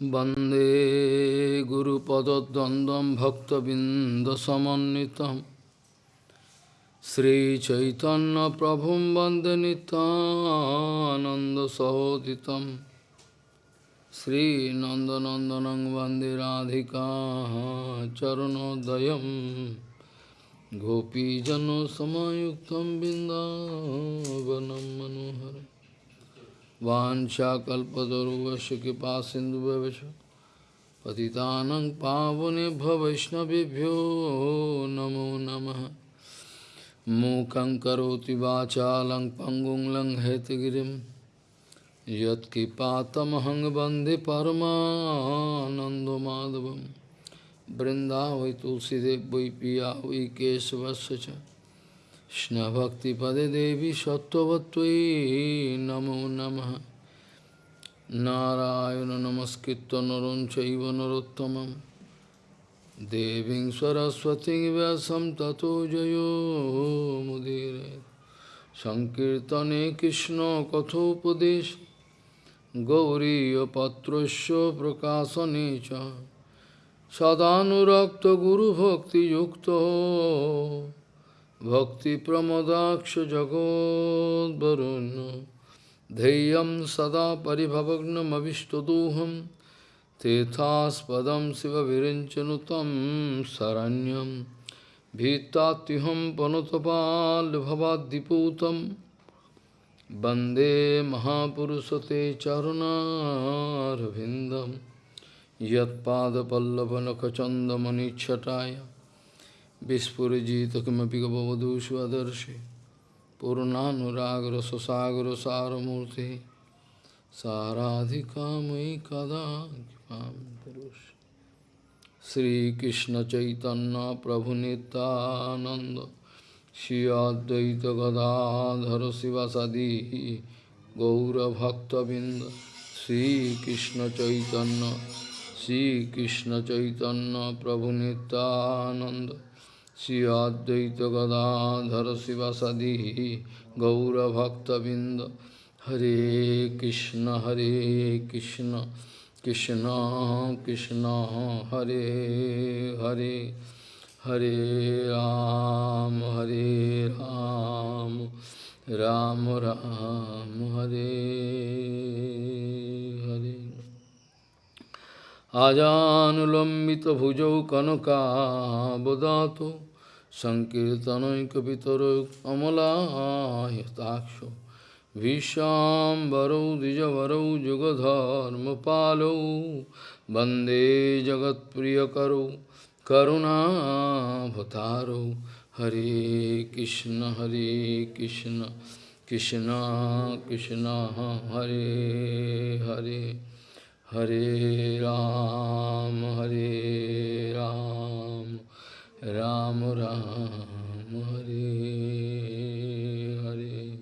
वन्दे गुरुपदद्वन्द्वं भक्तबिन्दसमन्वितं श्रीचैतन्यप्रभुं वन्दे नितानन्दसहोदितं श्रीनन्दनन्दनं वन्दे राधिका चरणोदयं गोपीजनसमयुक्तं बिन्दावनं मनोहरम् Vancha kalpataruvasya kipa sindhu bhavesha Patitanang pavane bhaveshnavibhyo namo namaha Mukhaṁ karoti vācālaṁ pangum laṁ hetagirim Yat kipatamahang bandhi paramanando madhavam Brinda vai tulsi devai piya কৃষ্ণভক্তিপদে দেবী সত্যবত্যই নমো নম। নারায়ণ নমস্কৃত নরম চৈব নরোত্তম দেবী সরস্বতী ব্যাসম ততো জয়োমুদীর সংকীর্তনে কৃষ্ণ কথোপদেশ। গৌরীপত্রস্য প্রকাশনে চ। সদানুরক্ত গুরুভক্তিযুক্ত। भक्तिप्रमदाक्ष जगोद्वरुन् धैर्यं सदा परिभवग्नमविष्टदोहं तीर्थास्पदं शिवविरिञ्चनुतं शरण्यं भीत्तात्युहं पनुतपाल्भवाद्दिपूतं वन्दे महापुरुषते चरुणारविन्दं यत्पादपल्लवनखचन्दमनिच्छटाय Vispurjita kimapi gavavadu svadarshi Purnanuragra sasagra saramurti Saradhikamai kada kipam Sri Krishna Chaitanya Prabhu Nityananda Shri Advaita Gadadhara Sivasadi Gaura Bhakta Binda Sri Krishna Chaitanya Sri Krishna Chaitanya Prabhu Nityananda Sri Advaita Gadadhara Sivasadi Gaura Bhakta Binda Hare Krishna Hare Krishna Krishna Krishna Hare Hare Hare Ram Hare Ram Ram Ram Hare Hare Ajanulambita bhujau kanaka bodhato संकीर्तनैकपितरो अमलायताक्ष विश्वाम्बरौ, द्विजवरौ युगधर्मपालौ वंदे जगत्प्रियकरौ करुणाभतारौ हरे कृष्ण हरे कृष्ण कृष्ण कृष्ण, हरे हरे। हरे राम हरे Ram. Ram Hare Ram Ram Ram Hare Hare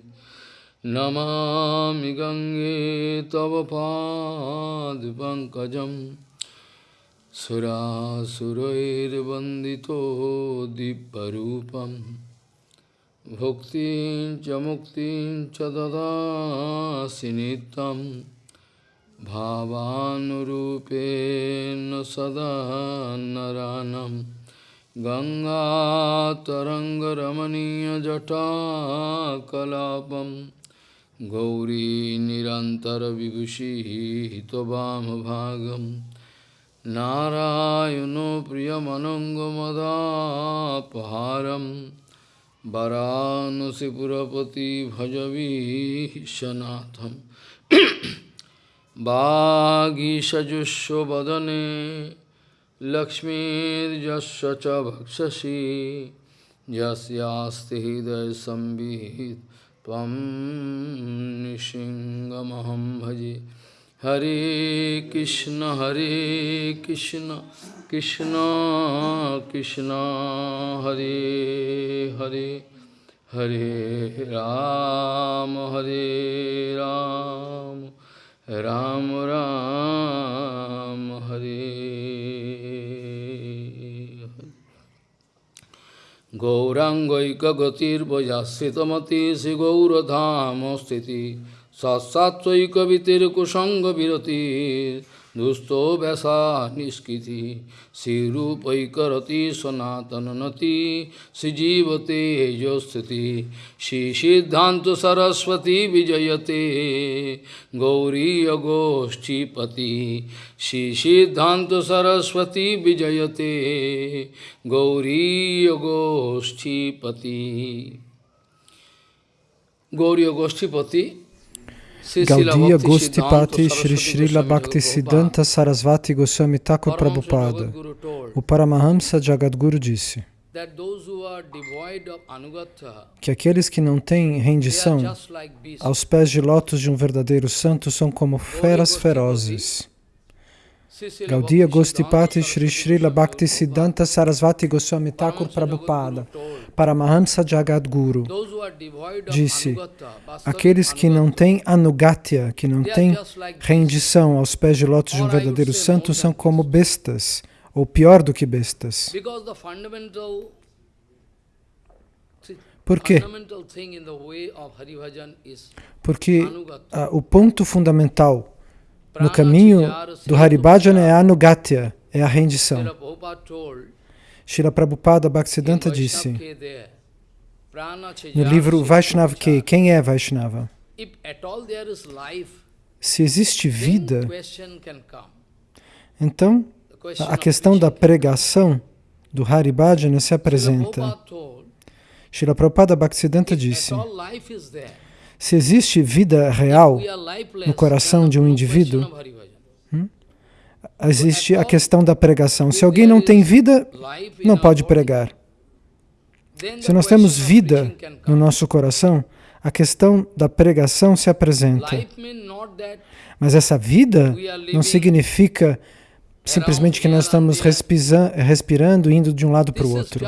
Namami Gange Tava Pad Pankajam Sura Surair Bandito Diparupam Bhuktin Chamuktin Chadada Sinitam भावानुरूपेण सदा नरानं गङ्गातरङ्गरमणीयजटाकलापं गौरी निरन्तरविभूषिः त्ववामभागं नारायणो प्रियमनङ्गमदापहारं वरानसिपुरपति भजवीशनाथम् वागीषजुष्वदने लक्ष्मीर्यस्य च भक्षसि यस्यास्ति हृदयसंवित् त्वं निशिङ्गमहं भजे। हरे कृष्ण हरे कृष्ण कृष्ण कृष्ण, हरे हरे हरे राम हरे राम। Ram Ram রাম রাম হরে গৌরাঙ্গৈক গতির हरे। শ্রী গৌরধাম স্থিতি সৎসাত্ত্বৈকবিতির্কুসঙ্গবিরতির Satsatvaika vitir kusanga virati Dusto Vyasa Niskiti Sirupai Karati Sanatananati Sijivate Jostati Shri Siddhanta Saraswati Vijayate Gauri Agoshti Pati Shri Siddhanta Saraswati Gaudiya Gostipati Shri Srila Bhakti Siddhanta Sarasvati Goswami Thakur Prabhupada. O Paramahamsa Jagadguru disse que aqueles que não têm rendição aos pés de lótus de um verdadeiro santo são como feras ferozes. Gaudiya Gostipati Shri Srila Bhakti Siddhanta Sarasvati Goswami Thakur Prabhupada, Paramahamsa Jagadguru, disse, aqueles que não têm anugatya, que não têm rendição aos pés de lótus de um verdadeiro santo, são como bestas, ou pior do que bestas. Por quê? Porque uh, o ponto fundamental no caminho do Haribhajana é a anugatya, é a rendição. Srila Prabhupada Bhaktisiddhanta disse no livro Vaishnava que quem é Vaishnava? Se existe vida, então a questão da pregação do Haribhajana se apresenta. Srila Prabhupada Bhaktisiddhanta disse se existe vida real no coração de um indivíduo, hum, existe a questão da pregação. Se alguém não tem vida, não pode pregar. Se nós temos vida no nosso coração, a questão da pregação se apresenta. Mas essa vida não significa simplesmente que nós estamos respirando, indo de um lado para o outro.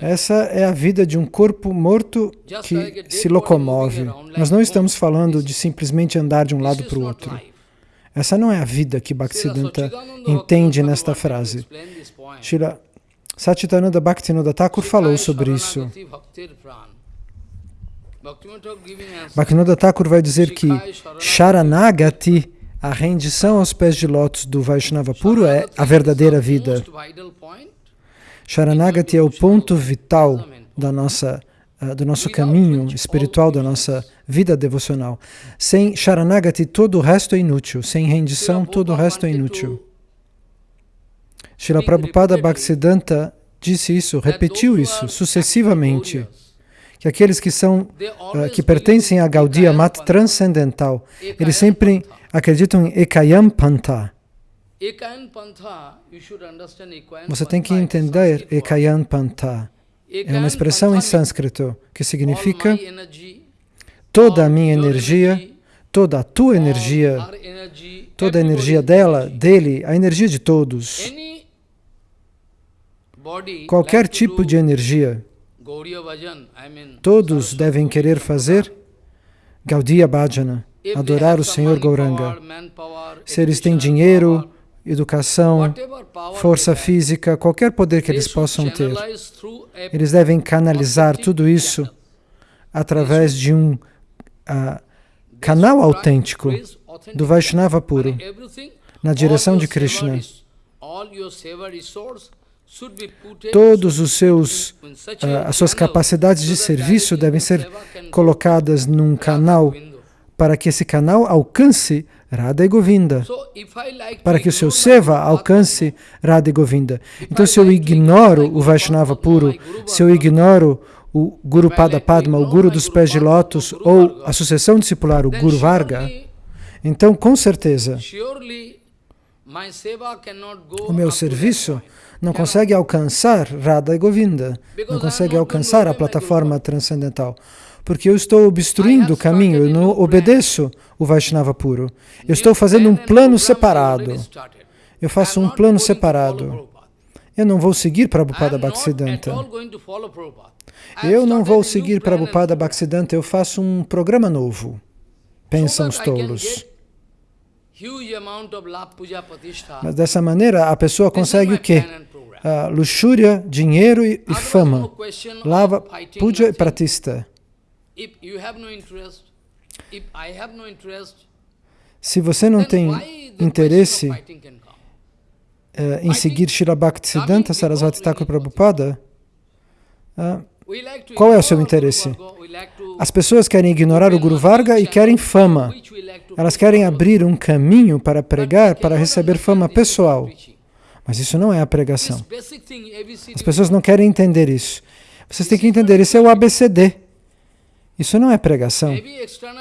Essa é a vida de um corpo morto que se locomove. Nós não estamos falando de simplesmente andar de um lado para o outro. Essa não é a vida que Bhaktisiddhanta entende nesta frase. Shila Satchitananda Bhaktivinoda Thakur falou sobre isso. Bhaktivinoda Thakur vai dizer que Sharanagati, a rendição aos pés de lótus do Vaishnava puro, é a verdadeira vida. Sharanagati é o ponto vital da nossa, uh, do nosso caminho espiritual, da nossa vida devocional. Sem Sharanagati, todo o resto é inútil. Sem rendição, todo o resto é inútil. Srila Prabhupada Bhaktisiddhanta disse isso, repetiu isso sucessivamente, que aqueles que são, uh, que pertencem à Gaudiya Mat transcendental, eles sempre acreditam em Ekayam Panta, você tem que entender Ekayan Panta. É uma expressão em sânscrito que significa toda a minha energia, toda a tua energia, toda a energia dela, dele, a energia de todos. Qualquer tipo de energia, todos devem querer fazer Gaudiya Bhajana, adorar o Senhor Gauranga. Se eles têm dinheiro, educação, força física, qualquer poder que eles possam ter. Eles devem canalizar tudo isso através de um uh, canal autêntico do Vaishnava puro, na direção de Krishna. Todos os seus, uh, as suas capacidades de serviço devem ser colocadas num canal para que esse canal alcance Radha e Govinda, para que o seu Seva alcance Radha e Govinda. Então, se eu ignoro o Vaishnava puro, se eu ignoro o Guru Pada Padma, o Guru dos pés de lótus, ou a sucessão discipular, o Guru Varga, então, com certeza, o meu serviço não consegue alcançar Radha e Govinda, não consegue alcançar a plataforma transcendental porque eu estou obstruindo o caminho, eu não obedeço o Vaishnava puro. Eu estou fazendo um plano separado. Eu faço um plano separado. Eu não vou seguir Prabhupada Bhaktisiddhanta. Eu não vou seguir Prabhupada Bhaktisiddhanta, eu faço um programa novo. Pensam os tolos. Mas dessa maneira a pessoa consegue o quê? Uh, luxúria, dinheiro e, e fama. Lava, puja e pratista. Se você não tem interesse uh, em seguir Srila Bhaktisiddhanta Sarasvati Thakur Prabhupada, uh, qual é o seu interesse? As pessoas querem ignorar o Guru Varga e querem fama. Elas querem abrir um caminho para pregar, para receber fama pessoal. Mas isso não é a pregação. As pessoas não querem entender isso. Vocês têm que entender, isso é o ABCD. Isso não é pregação.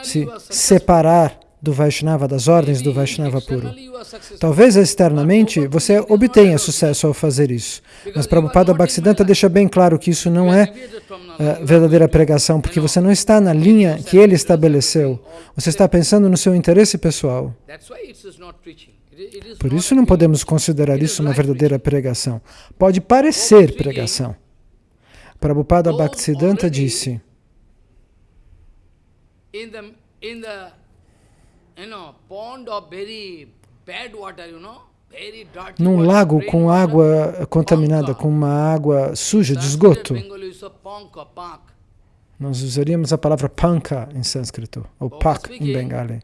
Se separar do Vaishnava, das ordens do Vaishnava puro. Talvez externamente você obtenha sucesso ao fazer isso. Mas Prabhupada Bhaktisiddhanta deixa bem claro que isso não é uh, verdadeira pregação, porque você não está na linha que ele estabeleceu. Você está pensando no seu interesse pessoal. Por isso não podemos considerar isso uma verdadeira pregação. Pode parecer pregação. Prabhupada Bhaktisiddhanta disse num lago com água contaminada, com uma água suja de esgoto. Nós usaríamos a palavra panka em sânscrito, ou pak em bengali.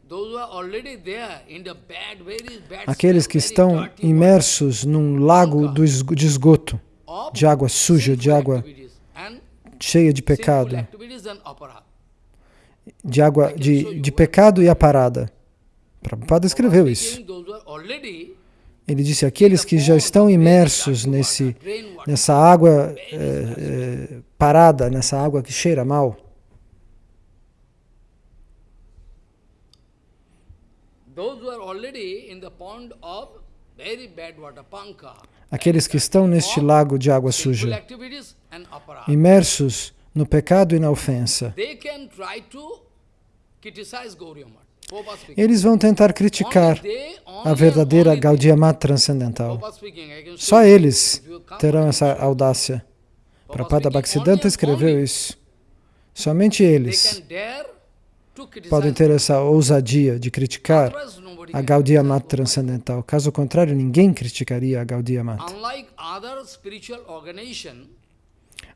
Aqueles que estão imersos num lago de esgoto, de água suja, de água cheia de pecado, de água de, de pecado e a parada. Prabhupada escreveu isso. Ele disse, aqueles que já estão imersos nesse, nessa água é, é, parada, nessa água que cheira mal, aqueles que estão neste lago de água suja, imersos no pecado e na ofensa, eles vão tentar criticar a verdadeira Gaudiya Mat transcendental. Só eles terão essa audácia. Prabhupada Bhaktisiddhanta escreveu isso. Somente eles podem ter essa ousadia de criticar a Gaudiya Mat transcendental. Caso contrário, ninguém criticaria a Gaudiya Mat.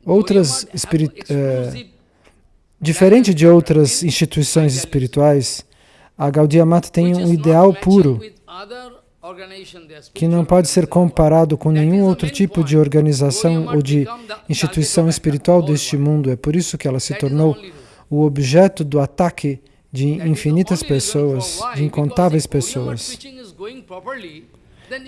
Outras uh, diferente de outras instituições espirituais, a Gaudiya Mata tem um ideal puro que não pode ser comparado com nenhum outro tipo de organização ou de instituição espiritual deste mundo. É por isso que ela se tornou o objeto do ataque de infinitas pessoas, de incontáveis pessoas.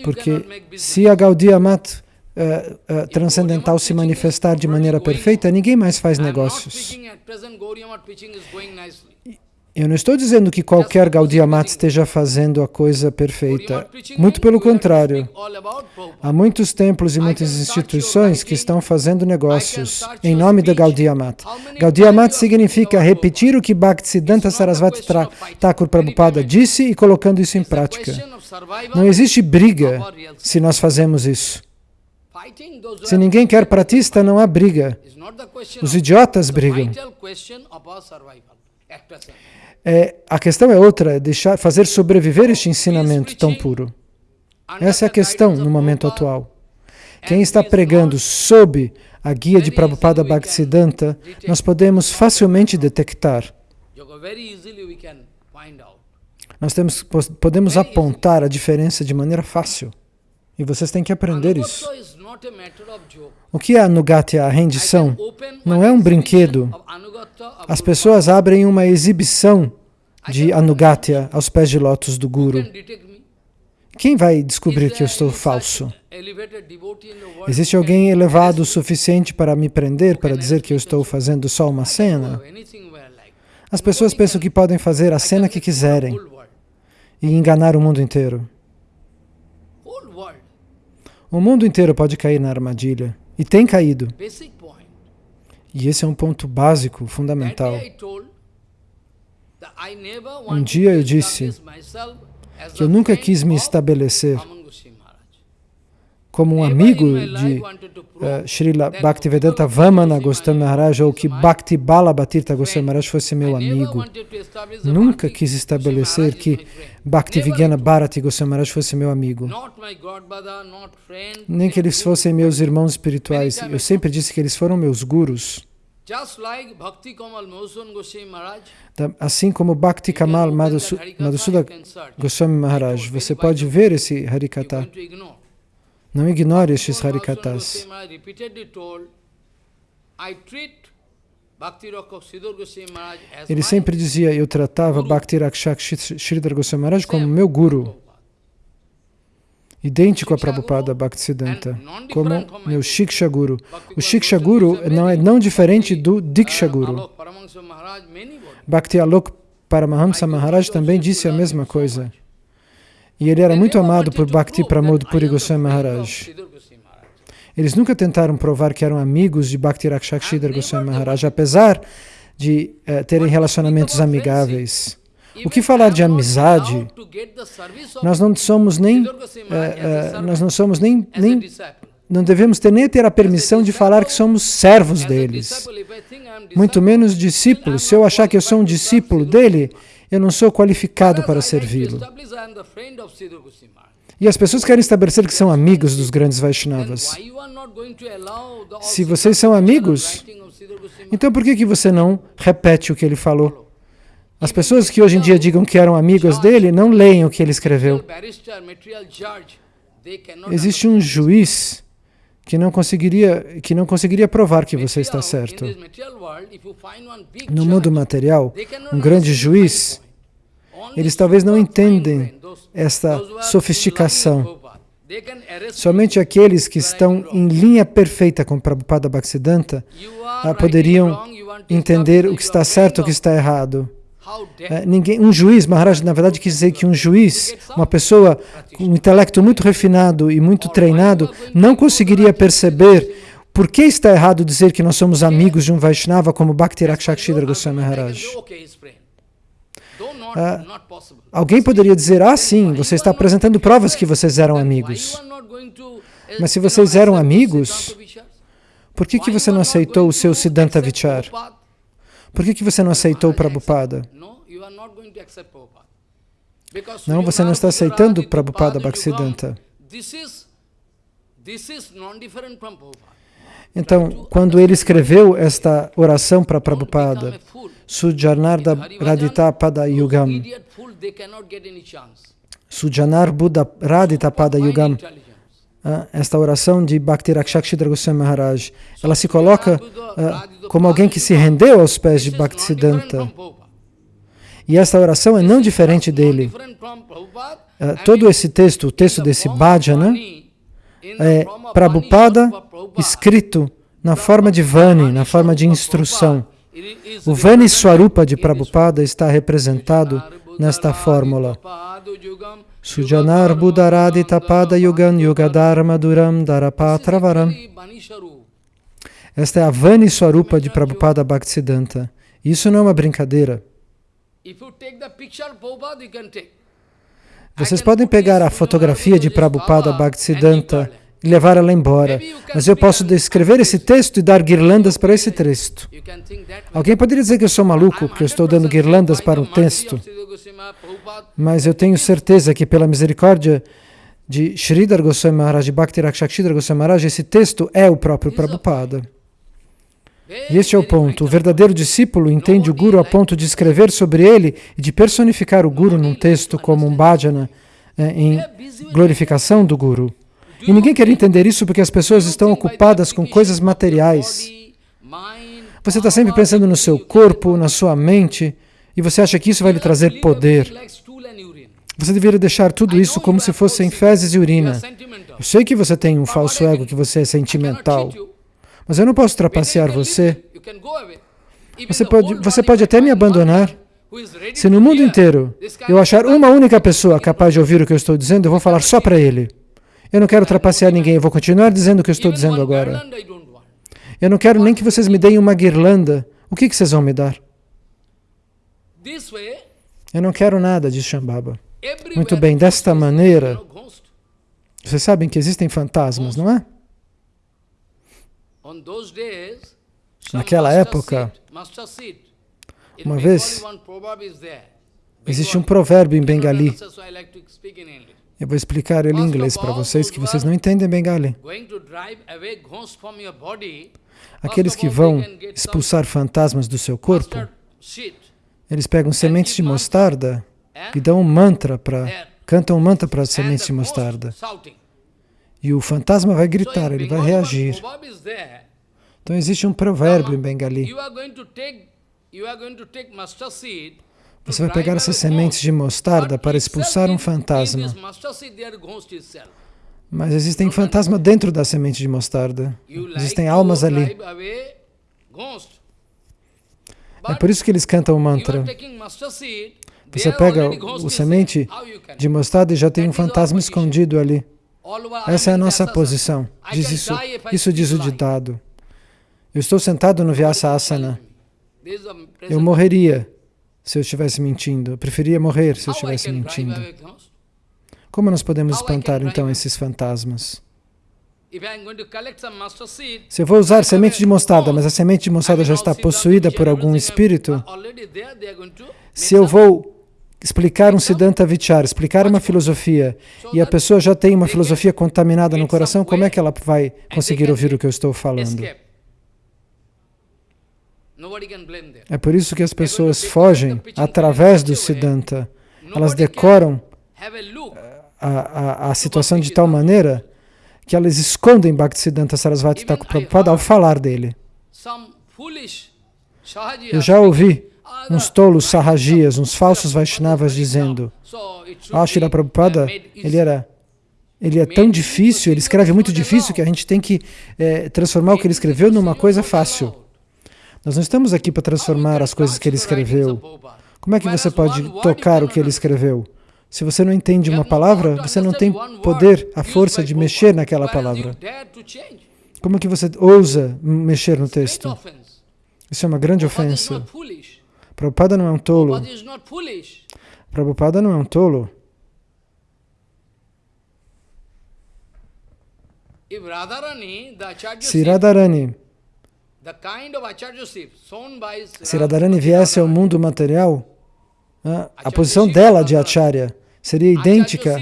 Porque se a Gaudiya Mata uh, uh, transcendental se manifestar de maneira perfeita, ninguém mais faz negócios. Eu não estou dizendo que qualquer Gaudiya Mat esteja fazendo a coisa perfeita. Muito pelo contrário. Há muitos templos e muitas instituições que estão fazendo negócios em nome da Gaudiya Mat. Gaudiya Mat significa repetir o que Bhaktisiddhanta Sarasvati Thakur Prabhupada disse e colocando isso em prática. Não existe briga se nós fazemos isso. Se ninguém quer pratista, não há briga. Os idiotas brigam. É, a questão é outra, deixar, fazer sobreviver este ensinamento tão puro. Essa é a questão no momento atual. Quem está pregando sob a guia de Prabhupada Bhaktisiddhanta, nós podemos facilmente detectar. Nós temos, podemos apontar a diferença de maneira fácil. E vocês têm que aprender isso. O que é Anugatya, a rendição? Não é um brinquedo. As pessoas abrem uma exibição de Anugatya aos pés de lótus do Guru. Quem vai descobrir que eu estou falso? Existe alguém elevado o suficiente para me prender, para dizer que eu estou fazendo só uma cena? As pessoas pensam que podem fazer a cena que quiserem e enganar o mundo inteiro. O mundo inteiro pode cair na armadilha. E tem caído. E esse é um ponto básico, fundamental. Um dia eu disse que eu nunca quis me estabelecer como um amigo de uh, Srila Bhaktivedanta Vamana Goswami Maharaj ou que Bhakti Bala Bhatirtha Goswami Maharaj fosse meu amigo. Nunca quis estabelecer que Bhaktivigana Bharati Goswami Maharaj fosse meu amigo. Nem que eles fossem meus irmãos espirituais. Eu sempre disse que eles foram meus gurus. Assim como Bhakti Kamal Madhusuda Goswami Maharaj, você pode ver esse Harikata. Não ignore estes Harikatas. Ele sempre dizia, eu tratava Bhakti Rakshak Sridhar Goswami Maharaj como meu guru idêntico a Prabhupada Bhaktisiddhanta, como meu Shiksha Guru. O Shiksha Guru não é não diferente do Diksha Guru. Bhakti Alok Paramahamsa Maharaj também disse a mesma coisa. E ele era muito amado por Bhakti Pramod Puri Goswami Maharaj. Eles nunca tentaram provar que eram amigos de Bhakti Rakshakshidhar Goswami Maharaj, apesar de uh, terem relacionamentos amigáveis. O que falar de amizade? Nós não somos nem, é, é, nós não somos nem, nem, não devemos ter nem ter a permissão de falar que somos servos deles, muito menos discípulos. Se eu achar que eu sou um discípulo dele, eu não sou qualificado para servi-lo. E as pessoas querem estabelecer que são amigos dos grandes Vaishnavas. Se vocês são amigos, então por que, que você não repete o que ele falou? As pessoas que hoje em dia digam que eram amigas dele, não leem o que ele escreveu. Existe um juiz que não conseguiria que não conseguiria provar que você está certo. No mundo material, um grande juiz, eles talvez não entendem esta sofisticação. Somente aqueles que estão em linha perfeita com Prabhupada Bhaktisiddhanta ah, poderiam entender o que está certo e o que está errado. É, ninguém, um juiz, Maharaj, na verdade, quis dizer que um juiz, uma pessoa com um intelecto muito refinado e muito treinado, não conseguiria perceber por que está errado dizer que nós somos amigos de um Vaishnava como Bhakti Rakshakshidra Goswami Maharaj. Ah, alguém poderia dizer, ah sim, você está apresentando provas que vocês eram amigos. Mas se vocês eram amigos, por que, que você não aceitou o seu Siddhanta Vichar? Por que, que você não aceitou Prabhupada? Não, você não está aceitando Prabhupada Bhaktisiddhanta. Então, quando ele escreveu esta oração para Prabhupada, Sujanarda Radita Pada Yugam, Sujanar Buddha Radita Pada Yugam, ah, esta oração de Bhakti Rakshakshidra Goswami Maharaj, ela se coloca uh, como alguém que se rendeu aos pés de Bhaktisiddhanta. E esta oração é não diferente dele. Uh, todo esse texto, o texto desse bhajana, é Prabhupada escrito na forma de Vani, na forma de instrução. O Vani Swarupa de Prabhupada está representado nesta fórmula. Sujanar Buddharadi Tapada Yugan Yugadharma Duram Darapatravaram. Esta é a Vani Swarupa de Prabhupada Bhaktisiddhanta. Isso não é uma brincadeira. Vocês podem pegar a fotografia de Prabhupada Bhaktisiddhanta e levar ela embora. Mas eu posso descrever esse texto e dar guirlandas para esse texto. Alguém poderia dizer que eu sou maluco, que eu estou dando guirlandas para um texto. Mas eu tenho certeza que pela misericórdia de Sridhar Goswami Maharaj, de Bhakti Rakshakshidhar Goswami Maharaj, esse texto é o próprio Prabhupada. E este é o ponto. O verdadeiro discípulo entende o Guru a ponto de escrever sobre ele e de personificar o Guru num texto como um bhajana, eh, em glorificação do Guru. E ninguém quer entender isso porque as pessoas estão ocupadas com coisas materiais. Você está sempre pensando no seu corpo, na sua mente, e você acha que isso vai lhe trazer poder. Você deveria deixar tudo isso como se fossem fezes e urina. Eu sei que você tem um falso ego, que você é sentimental, mas eu não posso trapacear você. Você pode, você pode até me abandonar. Se no mundo inteiro eu achar uma única pessoa capaz de ouvir o que eu estou dizendo, eu vou falar só para ele. Eu não quero trapacear ninguém, eu vou continuar dizendo o que eu estou dizendo agora. Eu não quero nem que vocês me deem uma guirlanda. O que, que vocês vão me dar? Eu não quero nada, diz Shambhava. Muito bem, desta maneira, vocês sabem que existem fantasmas, não é? Naquela época, uma vez, existe um provérbio em Bengali eu vou explicar ele em inglês para vocês, que vocês não entendem Bengali. Aqueles que vão expulsar fantasmas do seu corpo, eles pegam sementes de mostarda e dão um mantra para, cantam um mantra para as sementes de mostarda. E o fantasma vai gritar, ele vai reagir. Então existe um provérbio em Bengali. Você vai pegar essas sementes de mostarda para expulsar um fantasma. Mas existem fantasmas dentro da semente de mostarda. Existem almas ali. É por isso que eles cantam o mantra. Você pega o semente de mostarda e já tem um fantasma escondido ali. Essa é a nossa posição. Diz isso, isso diz o ditado. Eu estou sentado no Vyasa Asana. Eu morreria se eu estivesse mentindo. Eu preferia morrer se eu estivesse mentindo. Como nós podemos espantar então esses fantasmas? Se eu vou usar semente de mostarda, mas a semente de mostarda já está possuída por algum espírito, se eu vou explicar um Siddhanta Vichar, explicar uma filosofia, e a pessoa já tem uma filosofia contaminada no coração, como é que ela vai conseguir ouvir o que eu estou falando? É por isso que as pessoas fogem através do Siddhanta. Elas decoram a, a, a situação de tal maneira que elas escondem Bhaktisiddhanta Sarasvati Thakur Prabhupada ao falar dele. Eu já ouvi uns tolos sarrajias, uns falsos Vaishnavas dizendo ah, Shira Prabhupada, ele era ele é tão difícil, ele escreve muito difícil que a gente tem que é, transformar o que ele escreveu numa coisa fácil. Nós não estamos aqui para transformar as coisas que ele escreveu. Como é que você pode tocar o que ele escreveu? Se você não entende uma palavra, você não tem poder, a força de mexer naquela palavra. Como que você ousa mexer no texto? Isso é uma grande ofensa. Prabhupada não é um tolo. Prabhupada não é um tolo. Se Radharani, se Radharani viesse ao mundo material, a posição dela de Acharya seria idêntica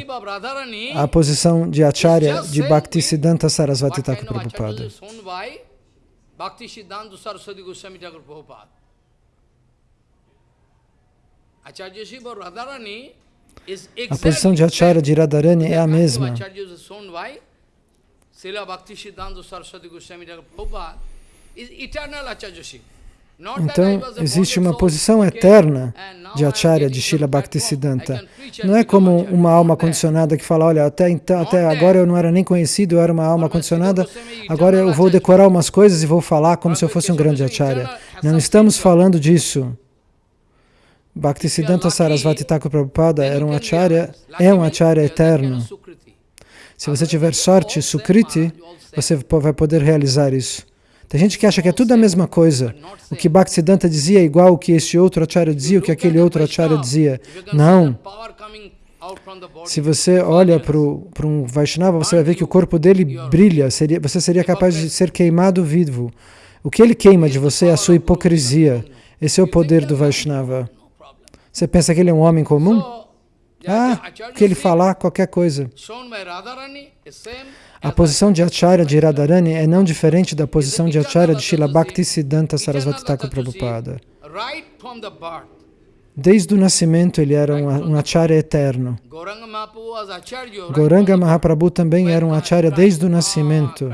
à posição de Acharya de Bhaktisiddhanta Sarasvati Thakur Prabhupada. A posição de Acharya de Radharani é a mesma. Então, existe uma posição eterna de Acharya, de Srila Bhaktisiddhanta. Não é como uma alma condicionada que fala, olha, até, então, até agora eu não era nem conhecido, eu era uma alma condicionada, agora eu vou decorar umas coisas e vou falar como se eu fosse um grande Acharya. Não estamos falando disso. Bhaktisiddhanta Sarasvati Thakur Prabhupada era um Acharya, é um Acharya eterno. Se você tiver sorte, Sukriti, você vai poder realizar isso. Tem gente que acha que é tudo a mesma coisa. O que Bhaktisiddhanta dizia é igual o que esse outro acharya dizia, o que aquele outro acharya dizia. Não. Se você olha para um Vaishnava, você vai ver que o corpo dele brilha, seria, você seria capaz de ser queimado vivo. O que ele queima de você é a sua hipocrisia. Esse é o poder do Vaishnava. Você pensa que ele é um homem comum? Ah, que ele falar, qualquer coisa. A posição de Acharya de Radharani é não diferente da posição de Acharya de Srila Bhaktisiddhanta Sarasvati Thakur Prabhupada. Desde o nascimento ele era um, um Acharya eterno. Goranga Mahaprabhu também era um Acharya desde o nascimento.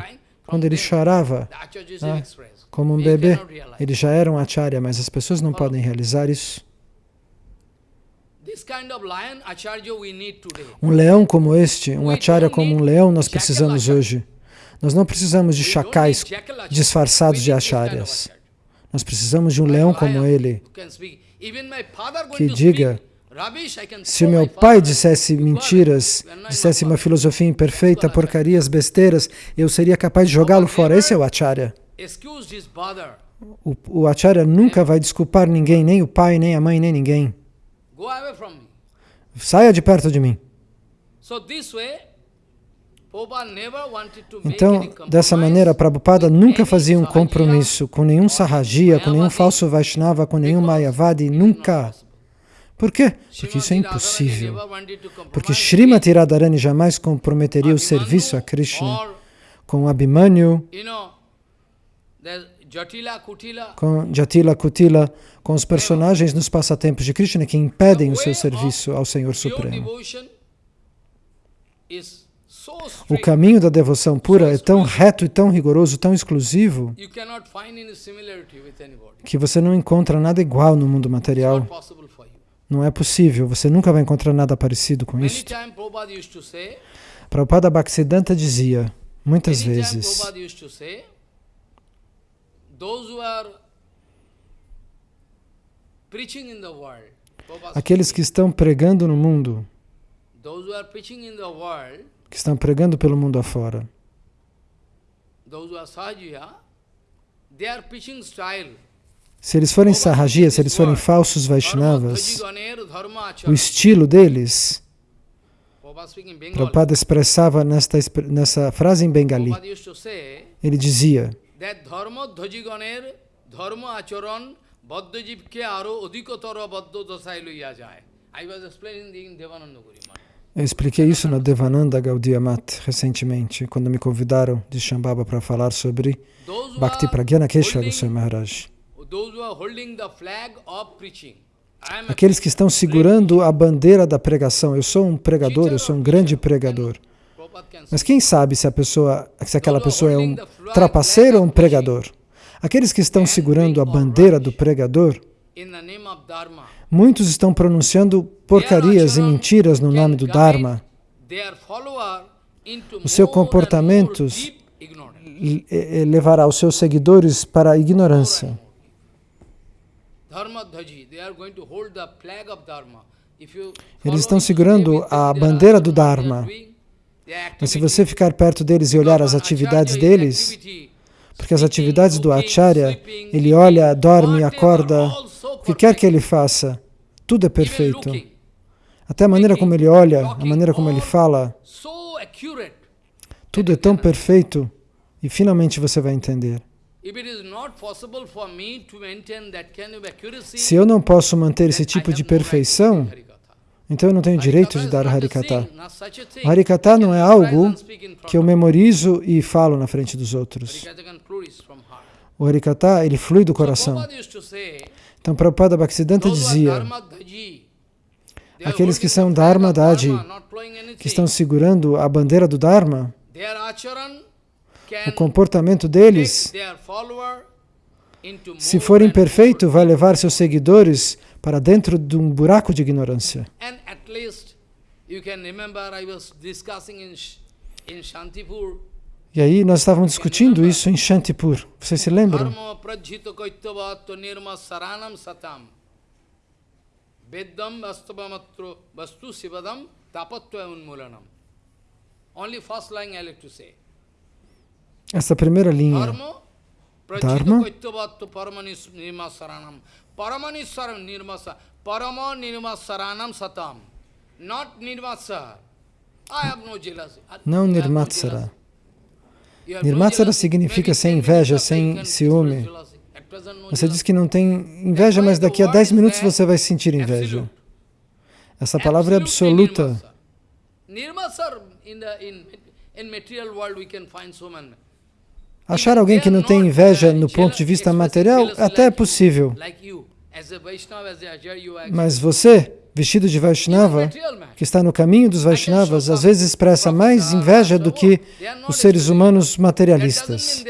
Quando ele chorava, ah, como um bebê, ele já era um Acharya, mas as pessoas não podem realizar isso. Um leão como este, um acharya como um leão, nós precisamos hoje. Nós não precisamos de chacais disfarçados de acharyas. Nós precisamos de um leão como ele, que diga, se o meu pai dissesse mentiras, dissesse uma filosofia imperfeita, porcarias, besteiras, eu seria capaz de jogá-lo fora. Esse é o acharya. O, o acharya nunca vai desculpar ninguém, nem o pai, nem a mãe, nem ninguém. Saia de perto de mim. Então, dessa maneira, Prabhupada nunca fazia um compromisso com nenhum Sahajiya, com nenhum falso Vaishnava, com nenhum Mayavadi, nunca. Por quê? Porque isso é impossível. Porque Srimati Radharani jamais comprometeria o serviço a Krishna com Abhimanyu, com Jatila Kutila, com os personagens nos passatempos de Krishna que impedem o seu serviço ao Senhor Supremo. O caminho da devoção pura é tão reto e tão rigoroso, tão exclusivo, que você não encontra nada igual no mundo material. Não é possível, você nunca vai encontrar nada parecido com isso. Prabhupada Bhaktisiddhanta dizia, muitas vezes, aqueles que estão pregando no mundo, que estão pregando pelo mundo afora. Se eles forem sarrajias, se eles forem falsos Vaishnavas, o estilo deles, Prabhupada expressava nesta, nessa frase em Bengali, ele dizia, eu expliquei isso na Devananda Gaudiya Mat recentemente, quando me convidaram de Shambhava para falar sobre Bhakti Pragyana Keshava Goswami Maharaj. Aqueles que estão segurando a bandeira da pregação. Eu sou um pregador, eu sou um grande pregador. Mas quem sabe se, a pessoa, se aquela pessoa é um trapaceiro ou um pregador? Aqueles que estão segurando a bandeira do pregador, muitos estão pronunciando porcarias e mentiras no nome do Dharma. Os seus comportamentos levará os seus seguidores para a ignorância. Eles estão segurando a bandeira do Dharma. Mas se você ficar perto deles e olhar as atividades deles, porque as atividades do Acharya, ele olha, dorme, acorda, o que quer que ele faça, tudo é perfeito. Até a maneira como ele olha, a maneira como ele fala, tudo é tão perfeito e finalmente você vai entender. Se eu não posso manter esse tipo de perfeição, então eu não tenho direito de dar Harikata. Harikata não é algo que eu memorizo e falo na frente dos outros. O Harikata, ele flui do coração. Então Prabhupada Bhaktisiddhanta dizia, aqueles que são Dharma Daji, que estão segurando a bandeira do Dharma, o comportamento deles, se for imperfeito, vai levar seus seguidores para dentro de um buraco de ignorância. E aí nós estávamos discutindo isso em Shantipur. Vocês se lembram? Vedam vastu sivadam tapatva like to say. Essa primeira linha, Dharma, não Nirmatsara. Nirmatsara significa sem inveja, sem ciúme. Você diz que não tem inveja, mas daqui a 10 minutos você vai sentir inveja. Essa palavra é absoluta. Nirmatsara, in material world we can find so many Achar alguém que não tem inveja no ponto de vista material até é possível. Mas você, vestido de Vaishnava, que está no caminho dos Vaishnavas, às vezes expressa mais inveja do que os seres humanos materialistas.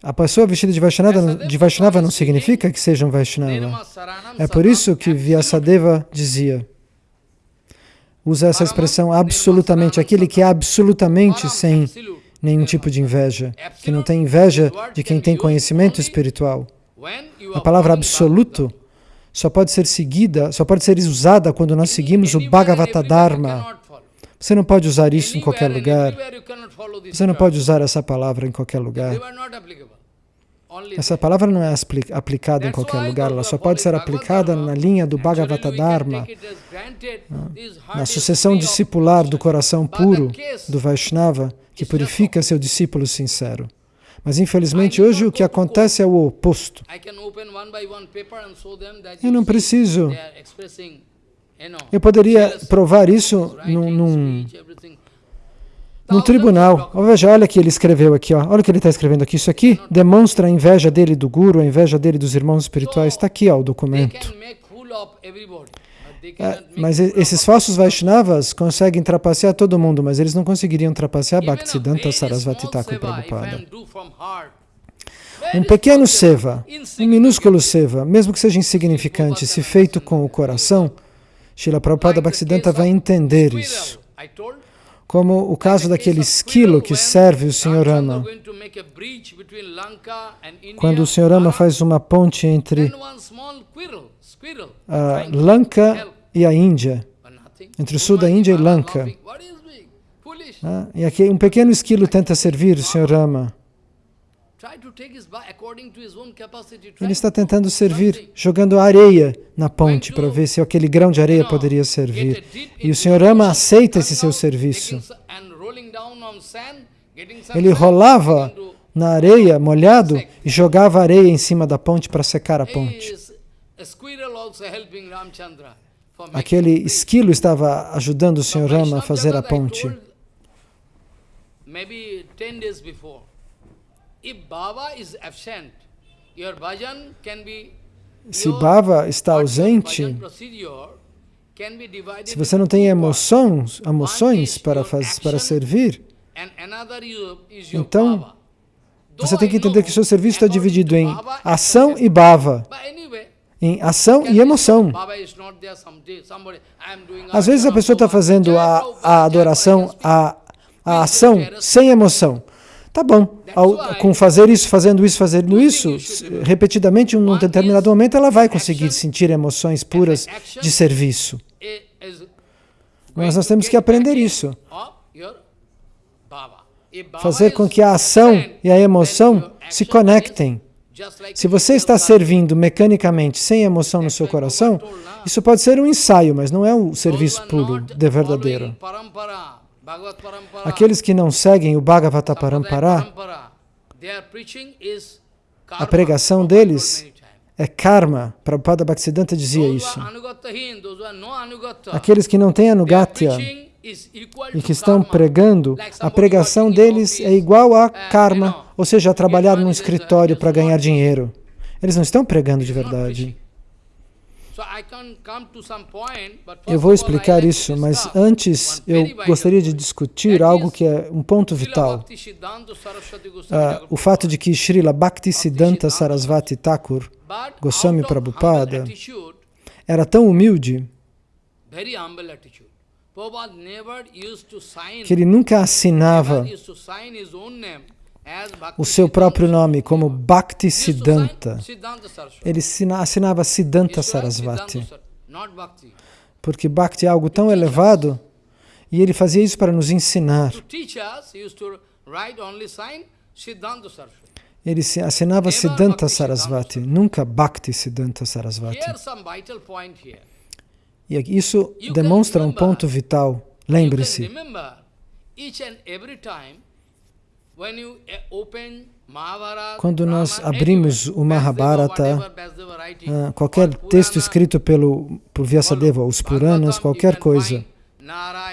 A pessoa vestida de Vaishnava, de Vaishnava não significa que seja um Vaishnava. É por isso que Vyasadeva dizia usa essa expressão absolutamente, aquele que é absolutamente sem nenhum tipo de inveja, que não tem inveja de quem tem conhecimento espiritual. A palavra absoluto só pode ser seguida, só pode ser usada quando nós seguimos o Bhagavata Dharma. Você não pode usar isso em qualquer lugar. Você não pode usar essa palavra em qualquer lugar. Essa palavra não é aplicada em qualquer lugar, ela só pode ser aplicada na linha do Bhagavata Dharma, na sucessão discipular do coração puro do Vaishnava, que purifica seu discípulo sincero. Mas infelizmente hoje o que acontece é o oposto. Eu não preciso. Eu poderia provar isso num, num no tribunal. Veja, olha que ele escreveu aqui, ó. olha o que ele está escrevendo aqui. Isso aqui demonstra a inveja dele do guru, a inveja dele dos irmãos espirituais. Está aqui ó, o documento. É, mas esses falsos Vaishnavas conseguem trapacear todo mundo, mas eles não conseguiriam trapacear Bhaktisiddhanta Sarasvati Thakur Prabhupada. Um pequeno seva, um minúsculo seva, mesmo que seja insignificante, se feito com o coração, Srila Prabhupada Bhaktisiddhanta vai entender isso. Como o caso daquele esquilo que serve o Sr. Rama. Quando o Sr. Rama faz uma ponte entre a Lanka e a Índia, entre o sul da Índia e Lanka. Ah, e aqui um pequeno esquilo tenta servir o Sr. Rama. Ele está tentando servir, jogando areia na ponte para ver se aquele grão de areia poderia servir. E o Sr. Rama aceita esse seu serviço. Ele rolava na areia, molhado, e jogava areia em cima da ponte para secar a ponte. Aquele esquilo estava ajudando o Sr. Rama a fazer a ponte. Se Baba está ausente, se você não tem emoções, emoções para, fazer, para servir, então você tem que entender que o seu serviço está dividido em ação e bhava, em ação e emoção. Às vezes a pessoa está fazendo a, a adoração, a, a ação sem emoção. Tá bom, ao, com fazer isso, fazendo isso, fazendo isso, repetidamente, em um determinado momento, ela vai conseguir sentir emoções puras de serviço. Mas nós temos que aprender isso. Fazer com que a ação e a emoção se conectem. Se você está servindo mecanicamente, sem emoção no seu coração, isso pode ser um ensaio, mas não é o serviço puro, de verdadeiro. Aqueles que não seguem o Bhagavata Parampara, a pregação deles é karma. Prabhupada Bhaktisiddhanta dizia isso. Aqueles que não têm anugatya e que estão pregando, a pregação deles é igual a karma, ou seja, a trabalhar num escritório para ganhar dinheiro. Eles não estão pregando de verdade. Eu vou explicar isso, mas antes eu gostaria de discutir algo que é um ponto vital. Uh, o fato de que Srila Bhaktisiddhanta Sarasvati Thakur, Goswami Prabhupada, era tão humilde que ele nunca assinava o seu próprio nome como Bhakti Siddhanta. Ele assinava Siddhanta Sarasvati. Porque Bhakti é algo tão elevado e ele fazia isso para nos ensinar. Ele assinava Siddhanta Sarasvati, nunca Bhakti Siddhanta Sarasvati. E isso demonstra um ponto vital. Lembre-se, quando nós abrimos o Mahabharata, ah, qualquer texto escrito pelo, por Vyasadeva, os Puranas, qualquer coisa,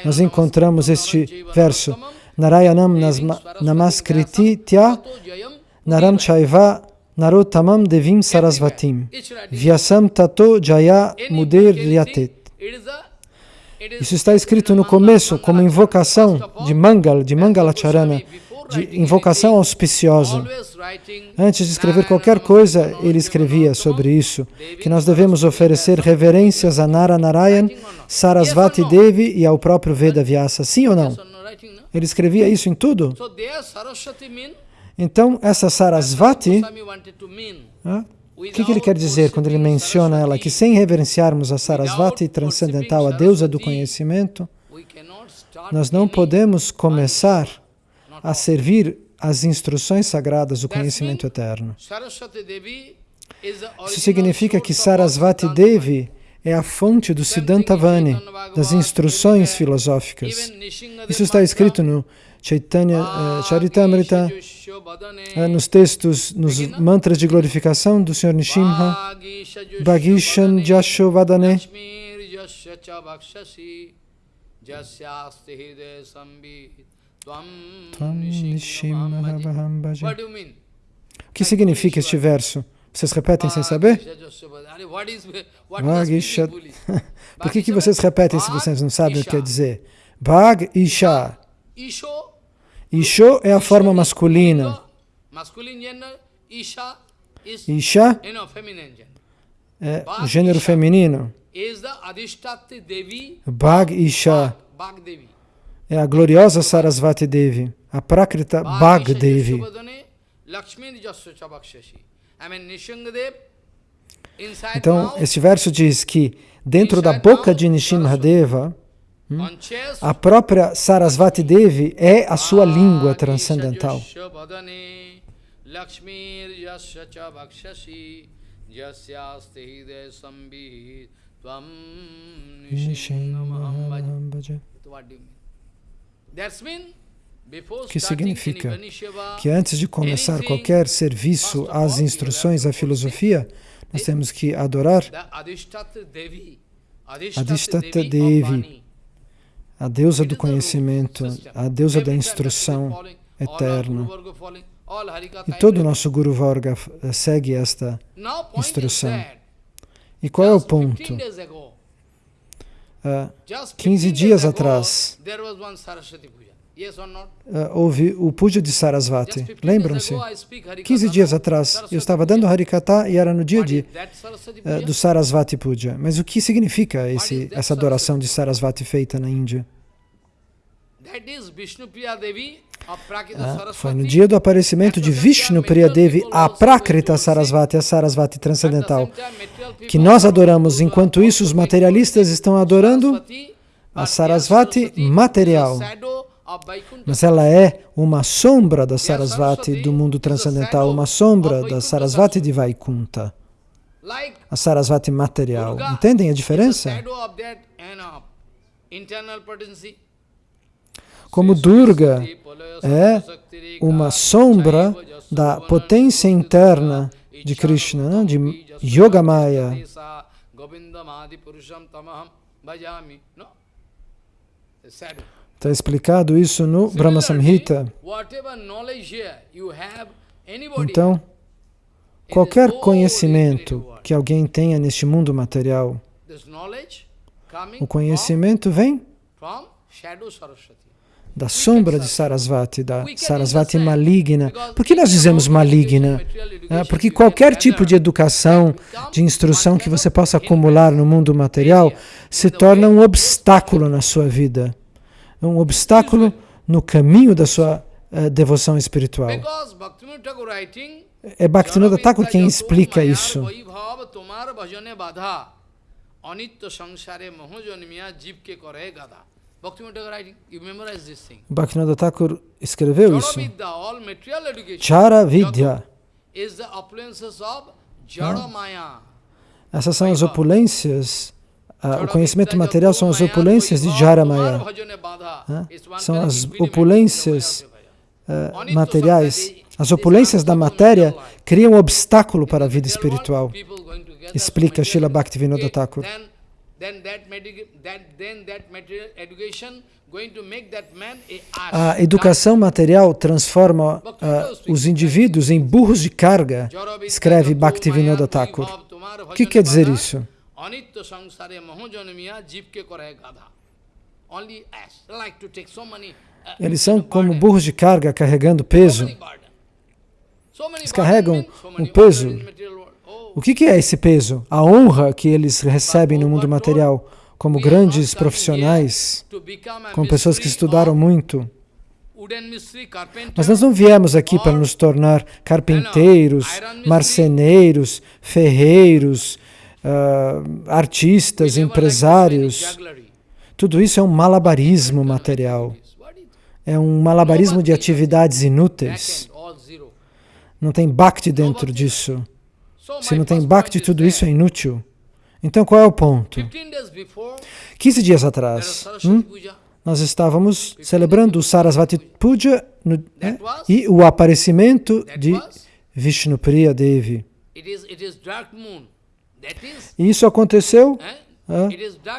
nós encontramos este verso, Narayanam Namaskriti Tya Naram Chaiva Narotamam Devim Sarasvatim. Vyasam Tato Jaya Muder Ryatet Isso está escrito no começo como invocação de Mangal, de Mangalacharana, de invocação auspiciosa. Antes de escrever qualquer coisa, ele escrevia sobre isso, que nós devemos oferecer reverências a Nara Narayan, Sarasvati Devi e ao próprio Veda Vyasa. Sim ou não? Ele escrevia isso em tudo? Então, essa Sarasvati, o que, que ele quer dizer quando ele menciona ela? Que sem reverenciarmos a Sarasvati transcendental, a deusa do conhecimento, nós não podemos começar a servir as instruções sagradas do conhecimento eterno. Isso significa que Sarasvati Devi é a fonte do Siddhanta Vani, das instruções filosóficas. Isso está escrito no Chaitanya uh, Charitamrita, uh, nos textos, nos mantras de glorificação do Sr. Nishimha, Bhagishan Jasho Vadane. O que significa este verso? Vocês repetem sem saber? Por que, que vocês repetem se vocês não sabem o que quer dizer? Bhag Isha. Isho? É a forma masculina. Isha é o gênero feminino. Bhag Isha é a gloriosa Sarasvati Devi, a Prakrita Bhag Devi. Então, este verso diz que dentro da boca de Nishimhadeva, hum, a própria Sarasvati Devi é a sua língua transcendental. O que significa que antes de começar qualquer serviço às instruções, à filosofia, nós temos que adorar Adhishtata Devi, a deusa do conhecimento, a deusa da instrução eterna. E todo o nosso Guru Varga segue esta instrução. E qual é o ponto? Uh, 15 dias atrás, Uh, houve o puja de Sarasvati. Lembram-se? 15 dias atrás, eu estava dando Harikata e era no dia de, uh, do Sarasvati Puja. Mas o que significa esse, essa adoração de Sarasvati feita na Índia? Ah, foi no dia do aparecimento de Vishnu Priya Devi, a Prakrita Sarasvati, a Sarasvati transcendental, que nós adoramos. Enquanto isso, os materialistas estão adorando a Sarasvati material. Mas ela é uma sombra da Sarasvati do mundo transcendental, uma sombra da Sarasvati de Vaikunta, a Sarasvati material. Entendem a diferença? Como Durga é uma sombra da potência interna de Krishna, de Yogamaya. Está explicado isso no Brahma Samhita. Então, qualquer conhecimento que alguém tenha neste mundo material, o conhecimento vem da sombra de Sarasvati, da Sarasvati maligna. Por que nós dizemos maligna? É, porque qualquer tipo de educação, de instrução que você possa acumular no mundo material se torna um obstáculo na sua vida um obstáculo no caminho da sua uh, devoção espiritual. É Bhaktivinoda Thakur quem explica isso. Bhaktivinoda Thakur escreveu isso. Chara Vidya. Essas são as opulências ah, o conhecimento material são as opulências de Jaramaya. Ah, são as opulências ah, materiais. As opulências da matéria criam um obstáculo para a vida espiritual. Explica Srila Bhaktivinoda Thakur. A educação material transforma uh, os indivíduos em burros de carga, escreve Bhaktivinoda Thakur. O que quer dizer isso? Uh, eles são como burros de carga carregando peso. Eles carregam um peso. O que é esse peso? A honra que eles recebem no mundo material como grandes profissionais, como pessoas que estudaram muito. Mas nós não viemos aqui para nos tornar carpinteiros, marceneiros, ferreiros, uh, artistas, empresários. Tudo isso é um malabarismo material. É um malabarismo de atividades inúteis. Não tem bhakti dentro disso. Se não tem bhakti, tudo isso é inútil. Então, qual é o ponto? 15 dias atrás, hum, nós estávamos celebrando o Sarasvati Puja no, né, e o aparecimento de Vishnupriya Devi. E isso aconteceu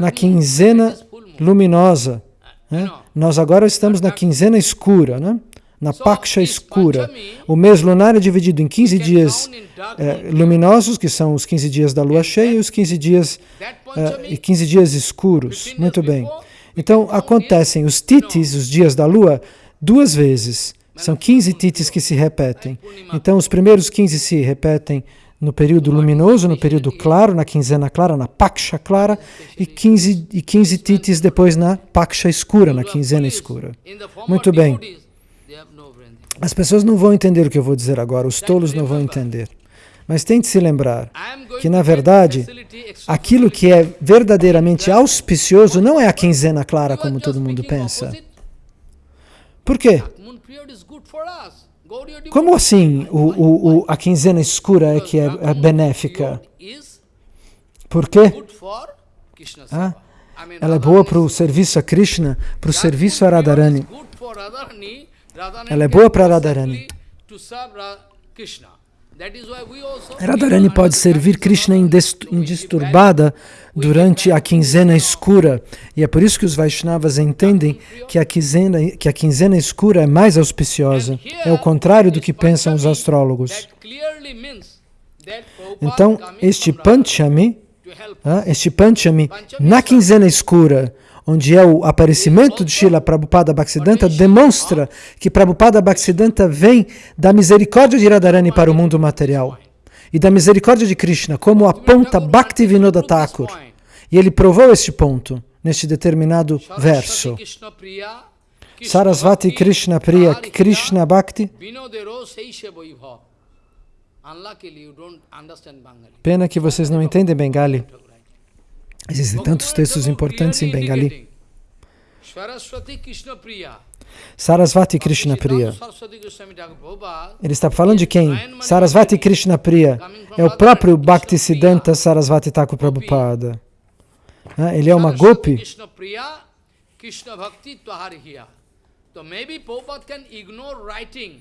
na quinzena luminosa Né? Nós agora estamos na quinzena escura, né? Na Paksha escura. O mês lunar é dividido em 15 dias é, luminosos, que são os 15 dias da lua cheia, e os 15 dias, é, e 15 dias escuros. Muito bem. Então, acontecem os titis, os dias da lua, duas vezes. São 15 titis que se repetem. Então, os primeiros 15 se repetem no período luminoso, no período claro, na quinzena clara, na paksha clara, e 15, e 15 titis depois na paksha escura, na quinzena escura. Muito bem. As pessoas não vão entender o que eu vou dizer agora, os tolos não vão entender. Mas tente se lembrar que, na verdade, aquilo que é verdadeiramente auspicioso não é a quinzena clara, como todo mundo pensa. Por quê? Como assim o, o, o, a quinzena escura é que é, é benéfica? Por quê? Ah, ela é boa para o serviço a Krishna, para o serviço a Radharani. Ela é boa para Radharani. Radharani pode servir Krishna indisturbada durante a quinzena escura. E é por isso que os Vaishnavas entendem que a quinzena, que a quinzena escura é mais auspiciosa. É o contrário do que pensam os astrólogos. Então, este Panchami, ah, este Panchami, na quinzena escura, onde é o aparecimento de Srila Prabhupada Bhaktisiddhanta, demonstra que Prabhupada Bhaktisiddhanta vem da misericórdia de Radharani para o mundo material e da misericórdia de Krishna, como aponta Bhaktivinoda Thakur. E ele provou este ponto neste determinado verso. Sarasvati Krishna Priya Krishna Bhakti. Pena que vocês não entendem Bengali. Existem tantos textos importantes em Bengali. Sarasvati Krishna Priya. Ele está falando de quem? Sarasvati Krishna Priya. É o próprio Bhaktisiddhanta Sarasvati Thakur Prabhupada. Ele é uma gopi.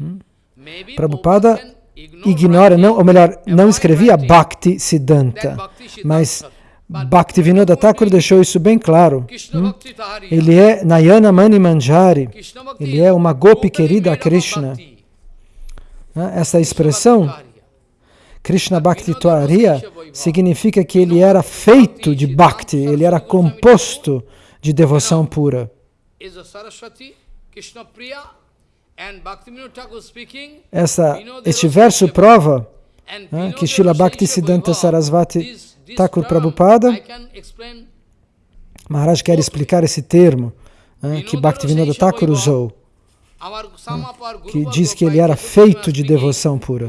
Hum? Prabhupada ignora, não, ou melhor, não escrevia Bhakti Siddhanta, mas Bhaktivinoda Thakur deixou isso bem claro. Hum? Ele é Nayana Mani Manjari. Ele é uma gopi querida a Krishna. Essa expressão, Krishna Bhakti significa que ele era feito de Bhakti, ele era composto de devoção pura. Essa, este verso prova né, que Srila Bhakti Siddhanta Sarasvati Thakur Prabhupada, Maharaj quer explicar esse termo né, que Bhaktivinoda Thakur usou, né, que diz que ele era feito de devoção pura.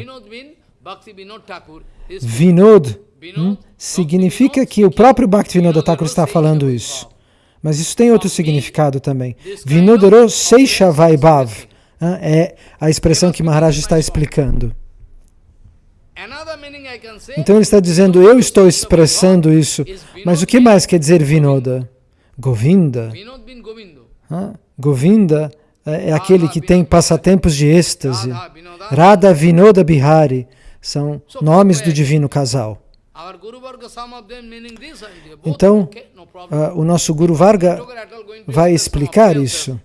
Vinod hum, significa que o próprio Bhaktivinoda Thakur está falando isso. Mas isso tem outro significado também. Vinodero Seisha Vaibhav é a expressão que Maharaj está explicando. Então ele está dizendo, eu estou expressando isso, mas o que mais quer dizer Vinoda? Govinda. Ah, Govinda é, é aquele que tem passatempos de êxtase. Radha Vinoda Bihari são nomes do divino casal. Então, uh, o nosso Guru Varga vai explicar isso.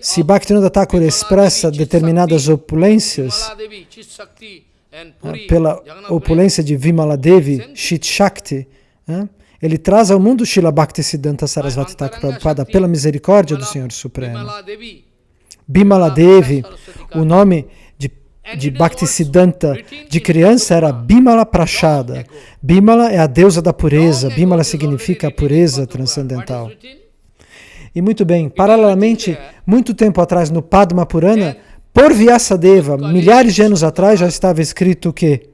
Se Bhaktivinoda Thakur expressa determinadas opulências, pela opulência de Vimala Devi, Shit Shakti, ele traz ao mundo Shila Bhakti Siddhanta Sarasvati Thakur Prabhupada pela misericórdia do Senhor Supremo. Bimala Devi, o nome de, de Bhakti Siddhanta de criança era Bimala Prashada. Bimala é a deusa da pureza, Bimala significa a pureza transcendental. E muito bem, paralelamente, muito tempo atrás no Padma Purana, por Vyasadeva, milhares de anos atrás, já estava escrito o quê?